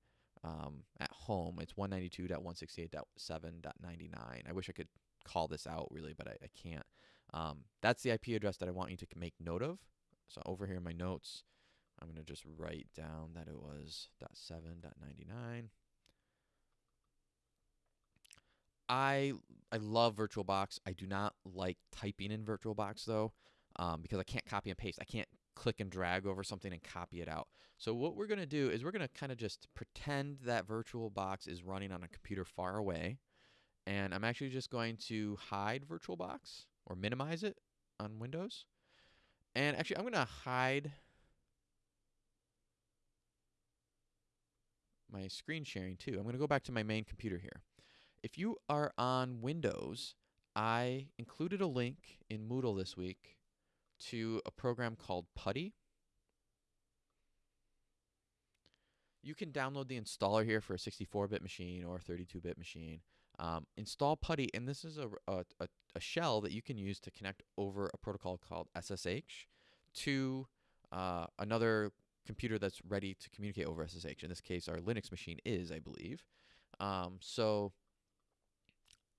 um, at home. It's 192.168.7.99. I wish I could call this out really, but I, I can't. Um, that's the IP address that I want you to make note of. So over here in my notes, I'm going to just write down that it was .7.99. I I love VirtualBox. I do not like typing in VirtualBox though, um, because I can't copy and paste. I can't click and drag over something and copy it out. So what we're going to do is we're going to kind of just pretend that VirtualBox is running on a computer far away. And I'm actually just going to hide VirtualBox or minimize it on Windows. And actually, I'm going to hide my screen sharing too. I'm going to go back to my main computer here. If you are on Windows, I included a link in Moodle this week to a program called Putty. You can download the installer here for a 64-bit machine or a 32-bit machine. Um, install Putty, and this is a, a, a, shell that you can use to connect over a protocol called SSH to uh, another computer that's ready to communicate over SSH. In this case, our Linux machine is, I believe. Um, so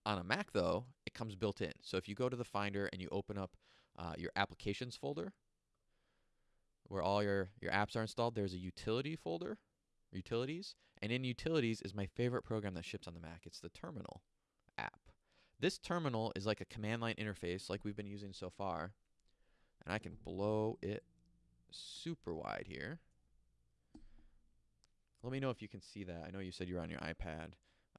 on a Mac, though, it comes built in. So if you go to the Finder and you open up uh, your applications folder, where all your, your apps are installed, there's a utility folder, utilities, and in utilities is my favorite program that ships on the Mac. It's the terminal app. This terminal is like a command line interface like we've been using so far. And I can blow it super wide here. Let me know if you can see that. I know you said you're on your iPad.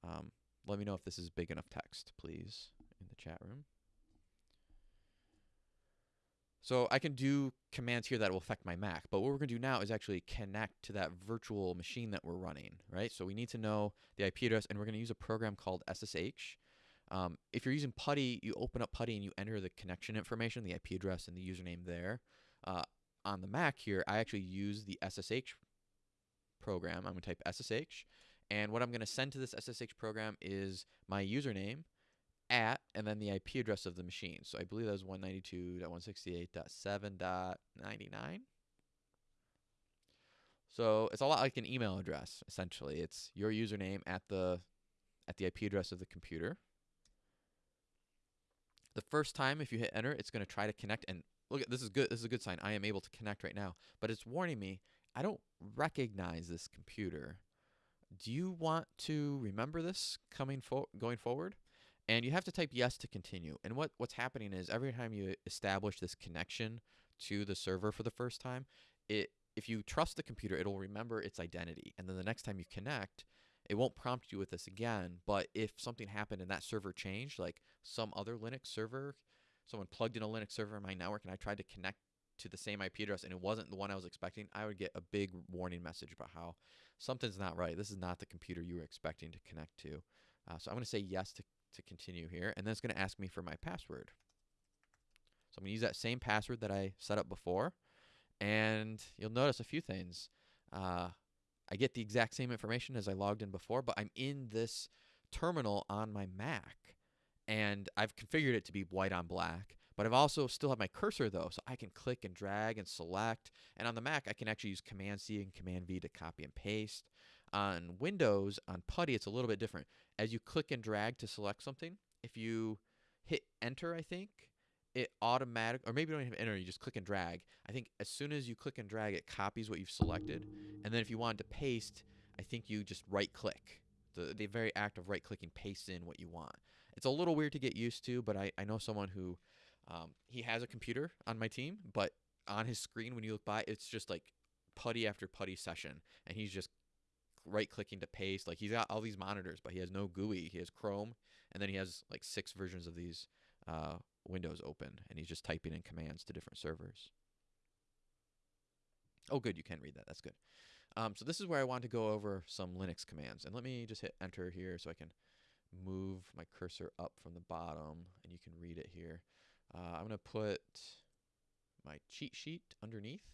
Um, let me know if this is big enough text, please, in the chat room. So I can do commands here that will affect my Mac, but what we're going to do now is actually connect to that virtual machine that we're running, right? So we need to know the IP address, and we're going to use a program called SSH. Um, if you're using Putty, you open up Putty and you enter the connection information, the IP address and the username there. Uh, on the Mac here, I actually use the SSH program. I'm going to type SSH, and what I'm going to send to this SSH program is my username, at and then the IP address of the machine. So I believe that was 192.168.7.99. So it's a lot like an email address essentially. It's your username at the at the IP address of the computer. The first time if you hit enter, it's going to try to connect and look at this is good this is a good sign. I am able to connect right now, but it's warning me I don't recognize this computer. Do you want to remember this coming fo going forward? And you have to type yes to continue. And what, what's happening is every time you establish this connection to the server for the first time, it if you trust the computer, it'll remember its identity. And then the next time you connect, it won't prompt you with this again. But if something happened and that server changed, like some other Linux server, someone plugged in a Linux server in my network and I tried to connect to the same IP address and it wasn't the one I was expecting, I would get a big warning message about how something's not right. This is not the computer you were expecting to connect to. Uh, so I'm going to say yes to to continue here, and then it's going to ask me for my password. So I'm going to use that same password that I set up before, and you'll notice a few things. Uh, I get the exact same information as I logged in before, but I'm in this terminal on my Mac, and I've configured it to be white on black. But I've also still have my cursor though, so I can click and drag and select. And on the Mac, I can actually use Command C and Command V to copy and paste. On Windows, on PuTTY, it's a little bit different. As you click and drag to select something, if you hit Enter, I think, it automatic, or maybe you don't even have enter, you just click and drag. I think as soon as you click and drag, it copies what you've selected. And then if you wanted to paste, I think you just right click. The, the very act of right clicking pastes in what you want. It's a little weird to get used to, but I, I know someone who um, he has a computer on my team, but on his screen when you look by, it's just like PuTTY after PuTTY session, and he's just right clicking to paste. Like he's got all these monitors, but he has no GUI. He has Chrome, and then he has like six versions of these uh, windows open, and he's just typing in commands to different servers. Oh, good, you can read that. That's good. Um, so this is where I want to go over some Linux commands, and let me just hit enter here so I can move my cursor up from the bottom, and you can read it here. Uh, I'm going to put my cheat sheet underneath.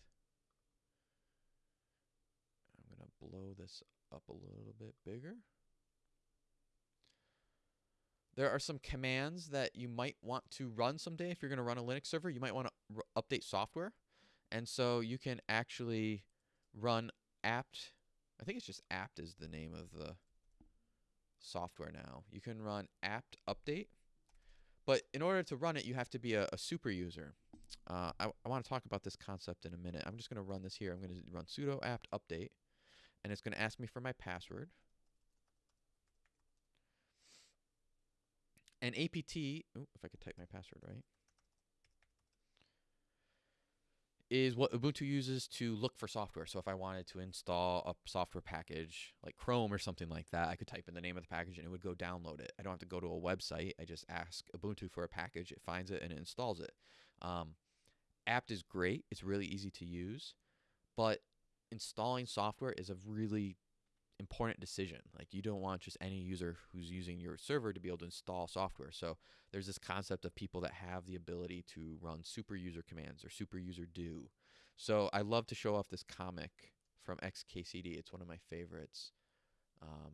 I'm going to blow this up a little bit bigger. There are some commands that you might want to run someday if you're going to run a Linux server. You might want to update software. And so you can actually run apt. I think it's just apt is the name of the software now. You can run apt update. But in order to run it, you have to be a, a super user. Uh, I, I want to talk about this concept in a minute. I'm just going to run this here. I'm going to run sudo apt update, and it's going to ask me for my password. And apt, ooh, if I could type my password right, is what Ubuntu uses to look for software. So if I wanted to install a software package like Chrome or something like that, I could type in the name of the package and it would go download it. I don't have to go to a website. I just ask Ubuntu for a package, it finds it and it installs it. Um, apt is great. It's really easy to use, but installing software is a really important decision. Like you don't want just any user who's using your server to be able to install software. So there's this concept of people that have the ability to run super user commands or super user do. So I love to show off this comic from XKCD. It's one of my favorites. Um,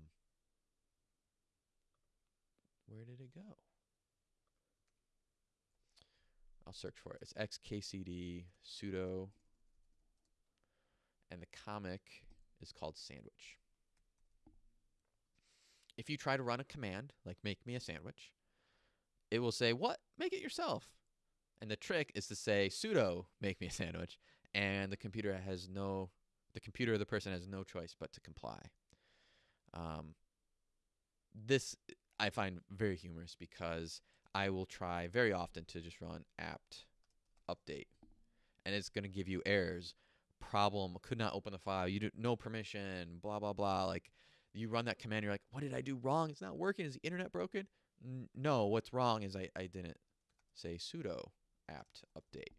where did it go? I'll search for it. It's XKCD sudo, and the comic is called Sandwich if you try to run a command, like make me a sandwich, it will say, what? Make it yourself. And the trick is to say sudo make me a sandwich, and the computer has no, the computer of the person has no choice but to comply. Um, this I find very humorous because I will try very often to just run apt update, and it's going to give you errors. Problem could not open the file. You do no permission. Blah blah blah. Like you run that command, you're like, what did I do wrong? It's not working. Is the internet broken? N no, what's wrong is I, I didn't say sudo apt update.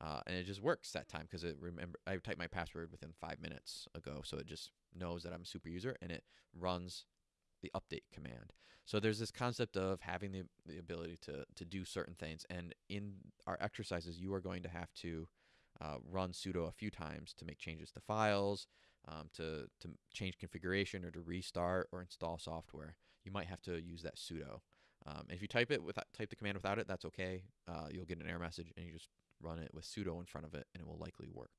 Uh, and it just works that time because it remember I typed my password within five minutes ago, so it just knows that I'm a super user and it runs the update command. So there's this concept of having the, the ability to, to do certain things. And in our exercises, you are going to have to uh, run sudo a few times to make changes to files, um, to, to change configuration or to restart or install software. You might have to use that sudo. Um, if you type it without type the command without it, that's okay. Uh, you'll get an error message and you just run it with sudo in front of it and it will likely work.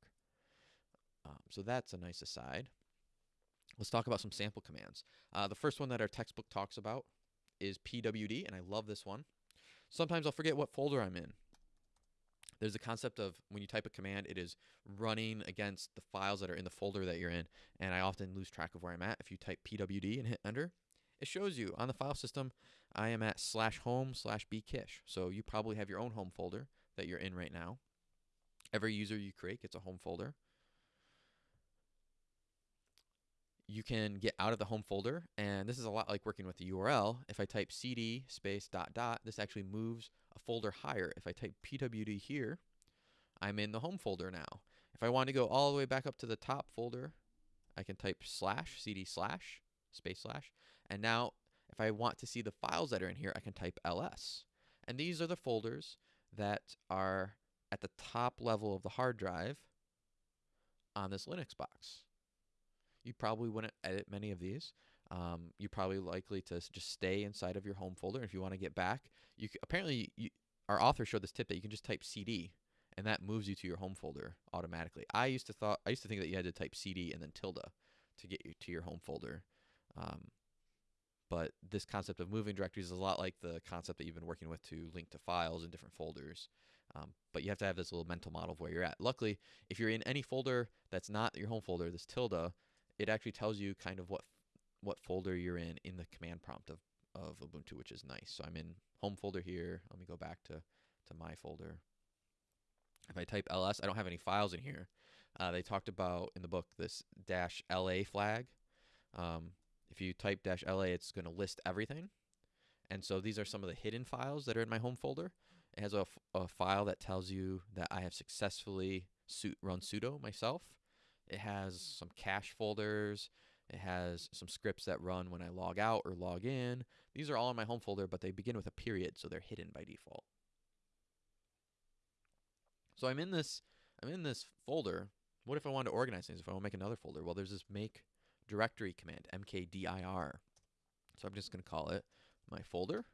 Um, so that's a nice aside. Let's talk about some sample commands. Uh, the first one that our textbook talks about is pwd, and I love this one. Sometimes I'll forget what folder I'm in there's a concept of when you type a command, it is running against the files that are in the folder that you're in, and I often lose track of where I'm at. If you type pwd and hit enter, it shows you on the file system, I am at slash home slash bkish. So you probably have your own home folder that you're in right now. Every user you create gets a home folder. You can get out of the home folder, and this is a lot like working with the URL. If I type cd space dot dot, this actually moves a folder higher. If I type pwd here, I'm in the home folder now. If I want to go all the way back up to the top folder, I can type slash cd slash space slash. And now If I want to see the files that are in here, I can type ls. And these are the folders that are at the top level of the hard drive on this Linux box. You probably wouldn't edit many of these. Um, you're probably likely to just stay inside of your home folder. If you want to get back, you apparently you, our author showed this tip that you can just type CD and that moves you to your home folder automatically. I used to thought I used to think that you had to type CD and then tilde to get you to your home folder. Um, but this concept of moving directories is a lot like the concept that you've been working with to link to files in different folders. Um, but you have to have this little mental model of where you're at. Luckily, if you're in any folder that's not your home folder, this tilde, it actually tells you kind of what what folder you're in in the command prompt of, of Ubuntu, which is nice. So I'm in home folder here. Let me go back to, to my folder. If I type ls, I don't have any files in here. Uh, they talked about in the book this dash la flag. Um, if you type dash la, it's going to list everything. And so these are some of the hidden files that are in my home folder. It has a, file that tells you that I have successfully su run sudo myself. It has some cache folders. It has some scripts that run when I log out or log in. These are all in my home folder, but they begin with a period, so they're hidden by default. So I'm in this I'm in this folder. What if I want to organize things? If I want to make another folder? Well, there's this make directory command, mkdir. So I'm just going to call it my folder.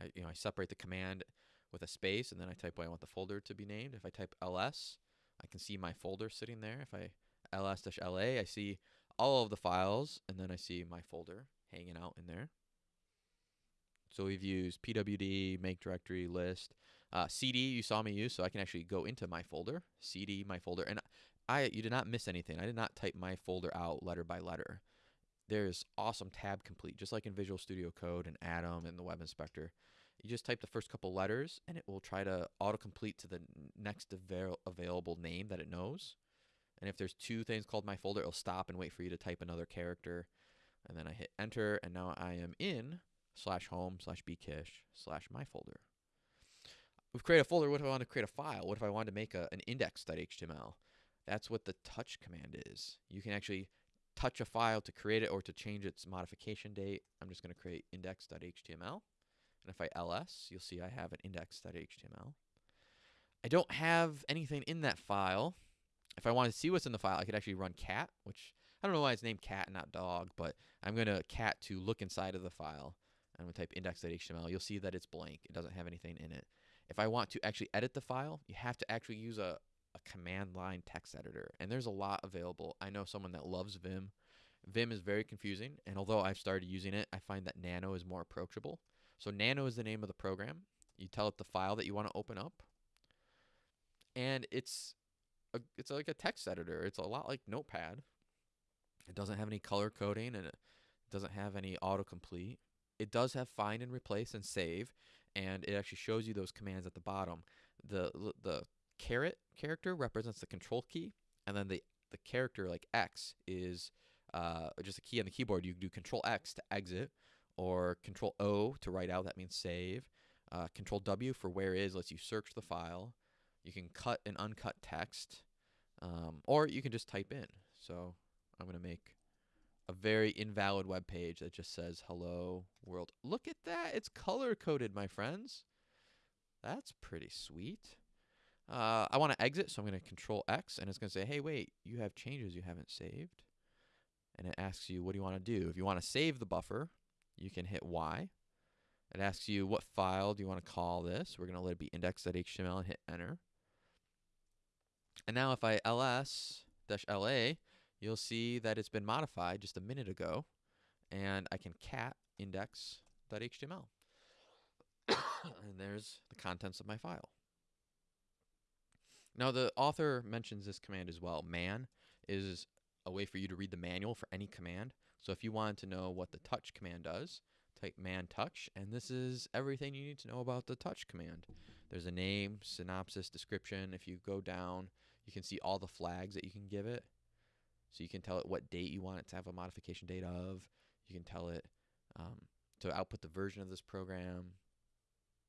I, you know, I separate the command with a space, and then I type what I want the folder to be named. If I type ls, I can see my folder sitting there. If I ls-la, I see all of the files, and then I see my folder hanging out in there. So we've used pwd, make directory, list, uh, cd you saw me use, so I can actually go into my folder, cd my folder, and I you did not miss anything. I did not type my folder out letter by letter. There's awesome tab complete, just like in Visual Studio Code and Atom and the Web Inspector. You just type the first couple letters, and it will try to autocomplete to the next avail available name that it knows. And if there's two things called my folder, it'll stop and wait for you to type another character. And then I hit enter, and now I am in slash home slash bkish slash my folder. We've created a folder. What if I want to create a file? What if I wanted to make a, an index.html? That's what the touch command is. You can actually touch a file to create it or to change its modification date. I'm just going to create index.html. And if I ls, you'll see I have an index.html. I don't have anything in that file. If I wanted to see what's in the file, I could actually run cat, which I don't know why it's named cat and not dog, but I'm going to cat to look inside of the file. I'm going to type index.html. You'll see that it's blank. It doesn't have anything in it. If I want to actually edit the file, you have to actually use a, a command line text editor. And there's a lot available. I know someone that loves Vim. Vim is very confusing, and although I've started using it, I find that Nano is more approachable. So Nano is the name of the program. You tell it the file that you want to open up, and it's a, it's like a text editor. It's a lot like Notepad. It doesn't have any color coding, and it doesn't have any autocomplete. It does have find and replace and save, and it actually shows you those commands at the bottom. The the caret character represents the control key, and then the the character like X is uh, just a key on the keyboard. You do Control X to exit, or Control O to write out. That means save. Uh, control W for where is lets you search the file. You can cut and uncut text, um, or you can just type in. So I'm going to make a very invalid web page that just says hello world. Look at that. It's color coded, my friends. That's pretty sweet. Uh, I want to exit, so I'm going to control X, and it's going to say, hey, wait, you have changes you haven't saved. And it asks you, what do you want to do? If you want to save the buffer, you can hit Y. It asks you, what file do you want to call this? We're going to let it be index.html and hit enter. And now if I ls-la, you'll see that it's been modified just a minute ago, and I can cat index.html. [COUGHS] and there's the contents of my file. Now, the author mentions this command as well. Man is a way for you to read the manual for any command. So if you wanted to know what the touch command does, type man touch, and this is everything you need to know about the touch command. There's a name, synopsis, description. If you go down, you can see all the flags that you can give it. So you can tell it what date you want it to have a modification date of. You can tell it um, to output the version of this program.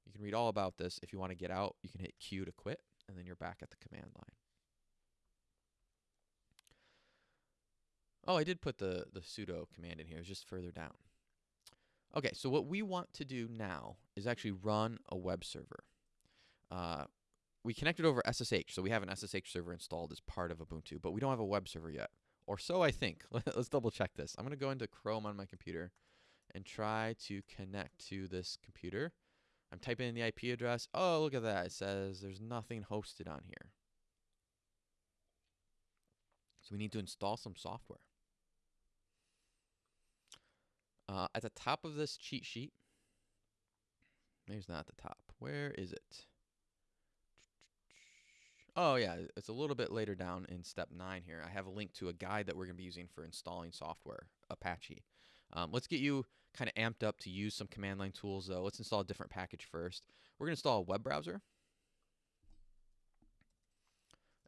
You can read all about this. If you want to get out, you can hit Q to quit, and then you're back at the command line. Oh, I did put the, the sudo command in here. It's just further down. Okay, so what we want to do now is actually run a web server. Uh, we connected over SSH, so we have an SSH server installed as part of Ubuntu, but we don't have a web server yet. Or so I think. [LAUGHS] Let's double check this. I'm going to go into Chrome on my computer and try to connect to this computer. I'm typing in the IP address. Oh, look at that. It says there's nothing hosted on here. So we need to install some software. Uh, at the top of this cheat sheet, maybe it's not at the top. Where is it? Oh yeah, it's a little bit later down in step nine here. I have a link to a guide that we're going to be using for installing software, Apache. Um, let's get you kind of amped up to use some command line tools though. Let's install a different package first. We're going to install a web browser.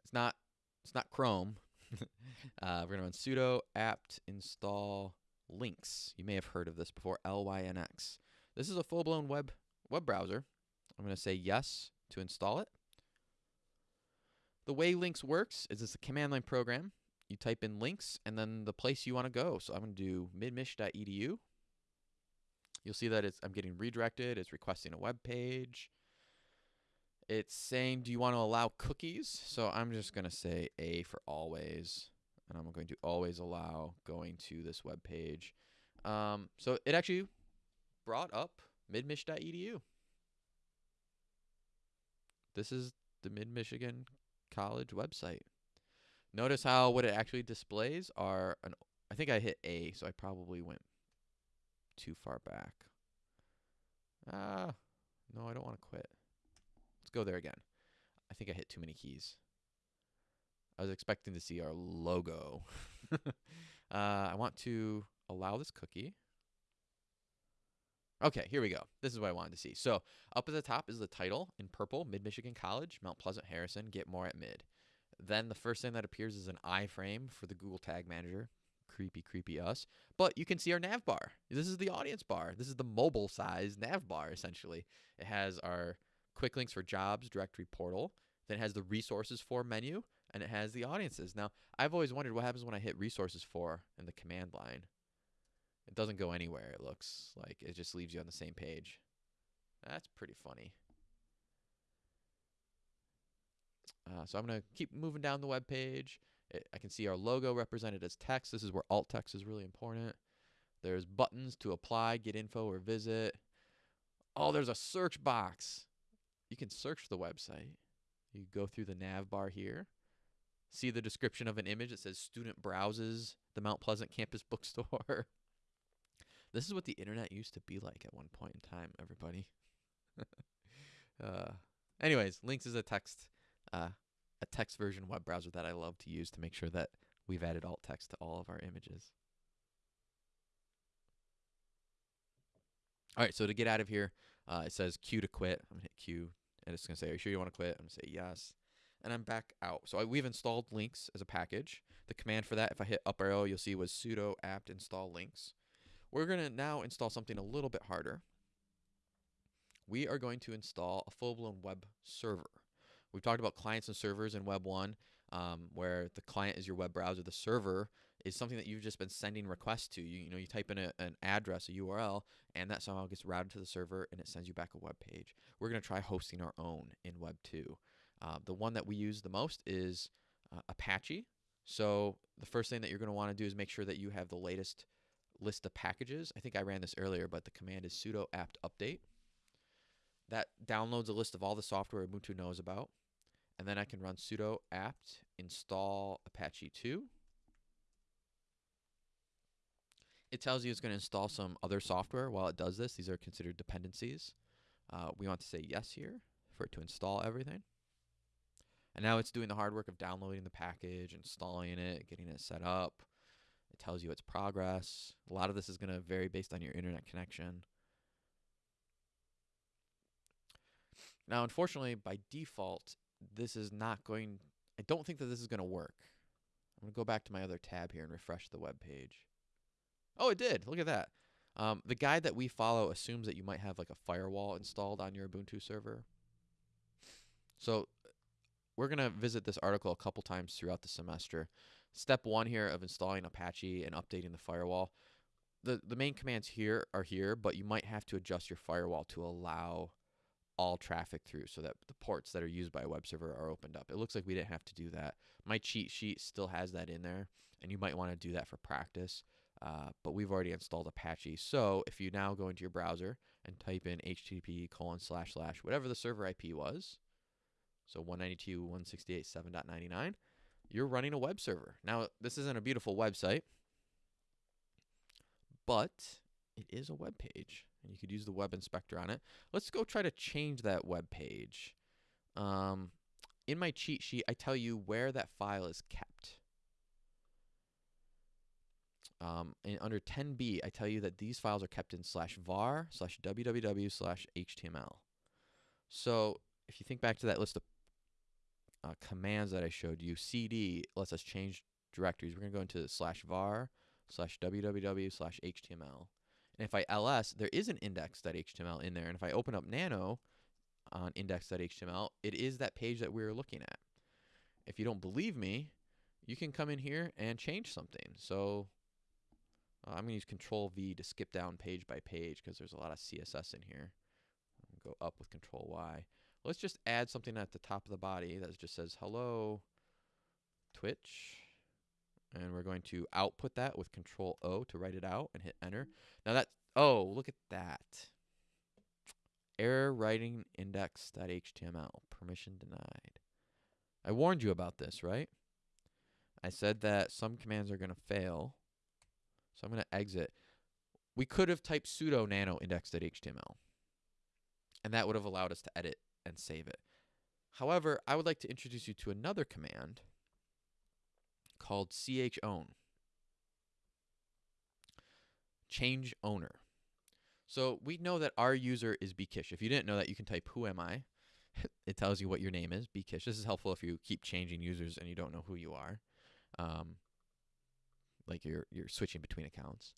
It's not, it's not Chrome. [LAUGHS] uh, we're going to run sudo apt install lynx. You may have heard of this before, L-Y-N-X. This is a full-blown web web browser. I'm going to say yes to install it. The way Lynx works is it's a command line program. You type in lynx and then the place you want to go. So I'm going to do midmich.edu. You'll see that it's I'm getting redirected. It's requesting a web page. It's saying, do you want to allow cookies? So I'm just going to say A for always. And I'm going to always allow going to this web page. Um, so it actually brought up midmich.edu. This is the Mid Michigan College website. Notice how what it actually displays are an I think I hit A, so I probably went too far back. Ah, no, I don't want to quit. Let's go there again. I think I hit too many keys. I was expecting to see our logo. [LAUGHS] uh, I want to allow this cookie. Okay, here we go. This is what I wanted to see. So up at the top is the title in purple, Mid-Michigan College, Mount Pleasant, Harrison, get more at mid. Then the first thing that appears is an iframe for the Google Tag Manager. Creepy, creepy us. But you can see our nav bar. This is the audience bar. This is the mobile size nav bar, essentially. It has our quick links for jobs, directory portal. Then it has the resources for menu, and it has the audiences. Now, I've always wondered what happens when I hit resources for in the command line. It doesn't go anywhere, it looks like. It just leaves you on the same page. That's pretty funny. Uh, so I'm going to keep moving down the web page. It, I can see our logo represented as text. This is where alt text is really important. There's buttons to apply, get info, or visit. Oh, there's a search box. You can search the website. You go through the nav bar here. See the description of an image that says student browses the Mount Pleasant campus bookstore. [LAUGHS] This is what the internet used to be like at one point in time, everybody. [LAUGHS] uh, anyways, Lynx is a text, uh, a text version web browser that I love to use to make sure that we've added alt text to all of our images. All right, so to get out of here, uh, it says Q to quit. I'm gonna hit Q, and it's gonna say, "Are you sure you want to quit?" I'm gonna say yes, and I'm back out. So I, we've installed lynx as a package. The command for that, if I hit up arrow, you'll see was sudo apt install lynx. We're going to now install something a little bit harder. We are going to install a full-blown web server. We've talked about clients and servers in Web 1, um, where the client is your web browser. The server is something that you've just been sending requests to. You, you know, you type in a, an address, a URL, and that somehow gets routed to the server, and it sends you back a web page. We're going to try hosting our own in Web 2. Uh, the one that we use the most is uh, Apache. So the first thing that you're going to want to do is make sure that you have the latest list of packages. I think I ran this earlier, but the command is sudo apt update. That downloads a list of all the software Ubuntu knows about. And then I can run sudo apt install Apache 2. It tells you it's going to install some other software while it does this. These are considered dependencies. Uh, we want to say yes here for it to install everything. And now it's doing the hard work of downloading the package, installing it, getting it set up. It tells you its progress. A lot of this is going to vary based on your internet connection. Now, unfortunately, by default, this is not going, I don't think that this is going to work. I'm going to go back to my other tab here and refresh the web page. Oh, it did. Look at that. Um, the guide that we follow assumes that you might have like a firewall installed on your Ubuntu server. So we're going to visit this article a couple times throughout the semester step one here of installing Apache and updating the firewall. the the main commands here are here, but you might have to adjust your firewall to allow all traffic through so that the ports that are used by a web server are opened up. It looks like we didn't have to do that. My cheat sheet still has that in there, and you might want to do that for practice. Uh, but we've already installed Apache. So if you now go into your browser and type in http colon slash slash whatever the server IP was, so 192.168.7.99, you're running a web server. Now, this isn't a beautiful website, but it is a web page, and you could use the web inspector on it. Let's go try to change that web page. Um, in my cheat sheet, I tell you where that file is kept. Um, and under 10b, I tell you that these files are kept in slash var slash www slash html. So if you think back to that list of uh, commands that I showed you, cd lets us change directories. We're going to go into slash var slash www slash html. And if I ls, there is an index.html in there. And if I open up nano on index.html, it is that page that we were looking at. If you don't believe me, you can come in here and change something. So uh, I'm going to use Control V to skip down page by page because there's a lot of CSS in here. Go up with Control Y. Let's just add something at the top of the body that just says hello Twitch. And we're going to output that with Control O to write it out and hit enter. Now that, oh, look at that. Error writing index.html. Permission denied. I warned you about this, right? I said that some commands are going to fail. So I'm going to exit. We could have typed sudo nano index.html. And that would have allowed us to edit and save it. However, I would like to introduce you to another command called chown. Change owner. So we know that our user is bkish. If you didn't know that, you can type who am I. [LAUGHS] it tells you what your name is, bkish. This is helpful if you keep changing users and you don't know who you are. Um, like you're you're switching between accounts.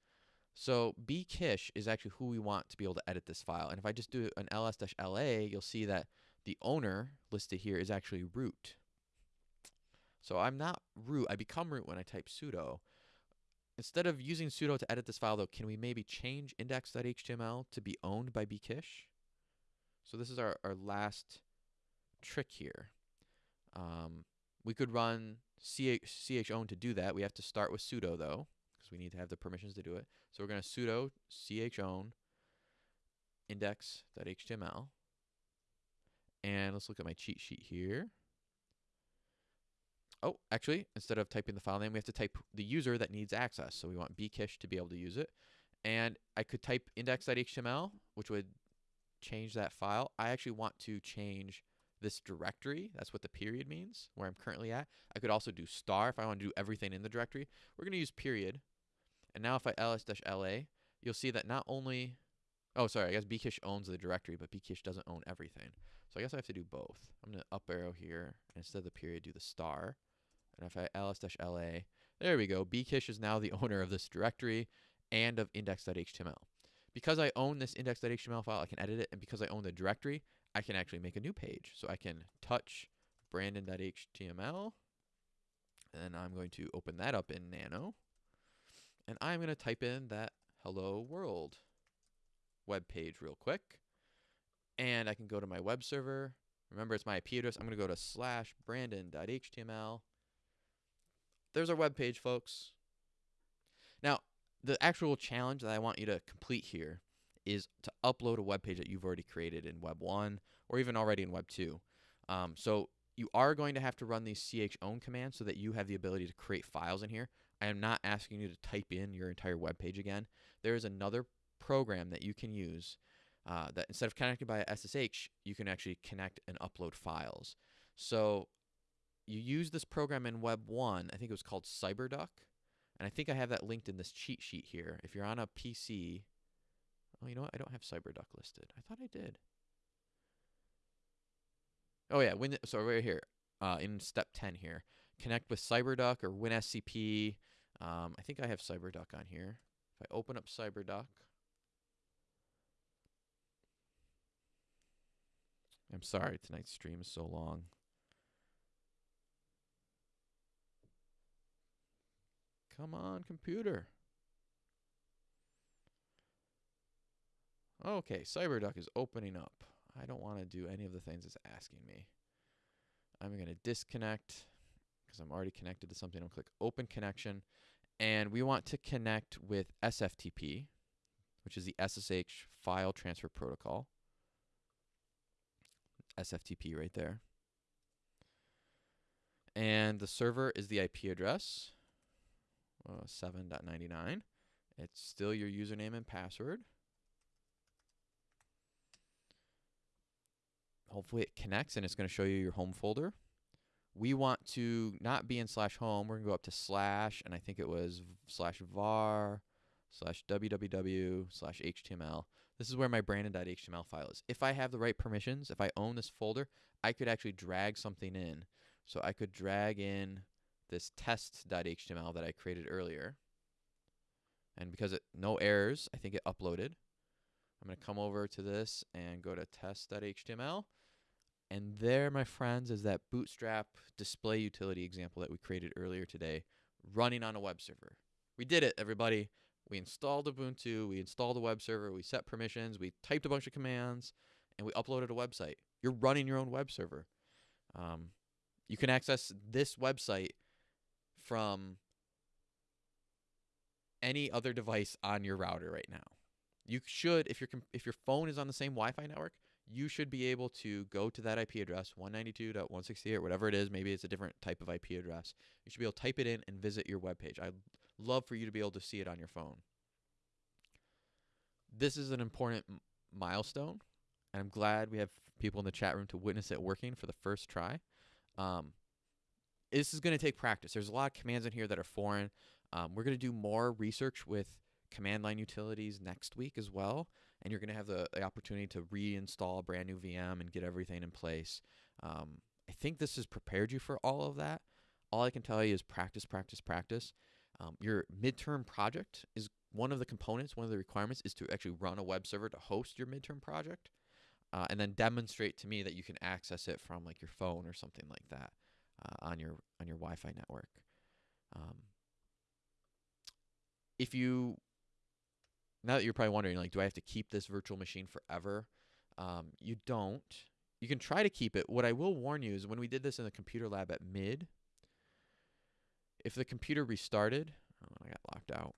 So bkish is actually who we want to be able to edit this file. And if I just do an ls-la, you'll see that the owner listed here is actually root. So I'm not root. I become root when I type sudo. Instead of using sudo to edit this file, though, can we maybe change index.html to be owned by bkish? So this is our, our last trick here. Um, we could run ch, chown to do that. We have to start with sudo, though, because we need to have the permissions to do it. So we're going to sudo chown index.html. And let's look at my cheat sheet here. Oh, actually, instead of typing the file name, we have to type the user that needs access. So we want bkish to be able to use it. And I could type index.html, which would change that file. I actually want to change this directory. That's what the period means, where I'm currently at. I could also do star if I want to do everything in the directory. We're going to use period. And now if I ls-la, you'll see that not only, oh, sorry, I guess bkish owns the directory, but bkish doesn't own everything. So I guess I have to do both. I'm going to up arrow here, and instead of the period, do the star. And if I ls-la, there we go. bkish is now the [LAUGHS] owner of this directory and of index.html. Because I own this index.html file, I can edit it. And because I own the directory, I can actually make a new page. So I can touch brandon.html. And I'm going to open that up in Nano. And I'm going to type in that hello world web page real quick. And I can go to my web server. Remember, it's my IP address. I'm going to go to slash brandon.html there's our web page, folks. Now, the actual challenge that I want you to complete here is to upload a web page that you've already created in Web 1 or even already in Web 2. Um, so you are going to have to run these chown commands so that you have the ability to create files in here. I am not asking you to type in your entire web page again. There is another program that you can use uh, that instead of connecting by SSH, you can actually connect and upload files. So you use this program in Web 1. I think it was called CyberDuck. And I think I have that linked in this cheat sheet here. If you're on a PC, oh, you know what? I don't have CyberDuck listed. I thought I did. Oh yeah, when so right here, uh, in step 10 here, connect with CyberDuck or WinSCP. Um, I think I have CyberDuck on here. If I open up CyberDuck, I'm sorry, tonight's stream is so long. Come on, computer. Okay, CyberDuck is opening up. I don't want to do any of the things it's asking me. I'm going to disconnect because I'm already connected to something. I'll click open connection. And we want to connect with SFTP, which is the SSH file transfer protocol. SFTP right there. And the server is the IP address, uh, 7.99. It's still your username and password. Hopefully it connects and it's going to show you your home folder. We want to not be in slash home. We're going to go up to slash, and I think it was slash var slash www slash html. This is where my brandon.html file is. If I have the right permissions, if I own this folder, I could actually drag something in. So I could drag in this test.html that I created earlier. And because it no errors, I think it uploaded. I'm going to come over to this and go to test.html. And there, my friends, is that Bootstrap display utility example that we created earlier today running on a web server. We did it, everybody. We installed Ubuntu, we installed a web server, we set permissions, we typed a bunch of commands, and we uploaded a website. You're running your own web server. Um, you can access this website from any other device on your router right now. You should, if your if your phone is on the same Wi-Fi network, you should be able to go to that IP address, 192.168 or whatever it is. Maybe it's a different type of IP address. You should be able to type it in and visit your web page. I'd love for you to be able to see it on your phone. This is an important milestone, and I'm glad we have people in the chat room to witness it working for the first try. Um, this is going to take practice. There's a lot of commands in here that are foreign. Um, we're going to do more research with command line utilities next week as well. And you're going to have the, the, opportunity to reinstall a brand new VM and get everything in place. Um, I think this has prepared you for all of that. All I can tell you is practice, practice, practice. Um, your midterm project is one of the components, one of the requirements is to actually run a web server to host your midterm project. Uh, and then demonstrate to me that you can access it from like your phone or something like that uh, on your on your Wi-Fi network. Um, if you now that you're probably wondering, like, do I have to keep this virtual machine forever? Um, you don't. You can try to keep it. What I will warn you is when we did this in the computer lab at mid, if the computer restarted, oh, I got locked out.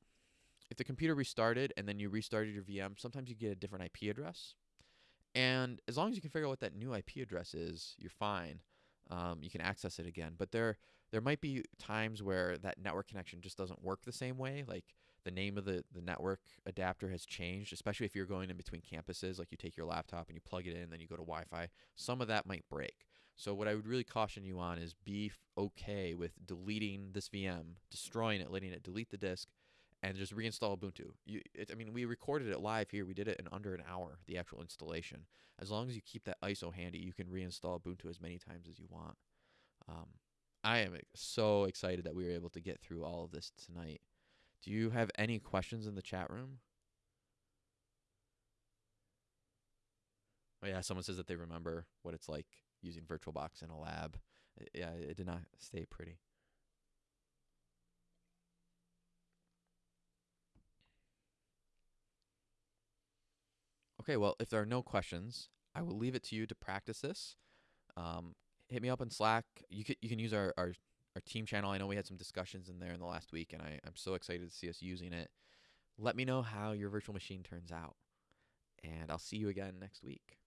If the computer restarted and then you restarted your VM, sometimes you get a different IP address. And as long as you can figure out what that new IP address is, you're fine. Um, you can access it again. But there, there might be times where that network connection just doesn't work the same way. Like the name of the, the network adapter has changed, especially if you're going in between campuses, like you take your laptop and you plug it in, then you go to Wi Fi. Some of that might break. So, what I would really caution you on is be okay with deleting this VM, destroying it, letting it delete the disk, and just reinstall Ubuntu. You, it, I mean, we recorded it live here. We did it in under an hour, the actual installation. As long as you keep that ISO handy, you can reinstall Ubuntu as many times as you want. Um, I am so excited that we were able to get through all of this tonight. Do you have any questions in the chat room? Oh yeah, someone says that they remember what it's like using VirtualBox in a lab. Yeah, it did not stay pretty. Okay, well, if there are no questions, I will leave it to you to practice this. Um, hit me up in Slack. You can you can use our, our our team channel. I know we had some discussions in there in the last week, and I, I'm so excited to see us using it. Let me know how your virtual machine turns out, and I'll see you again next week.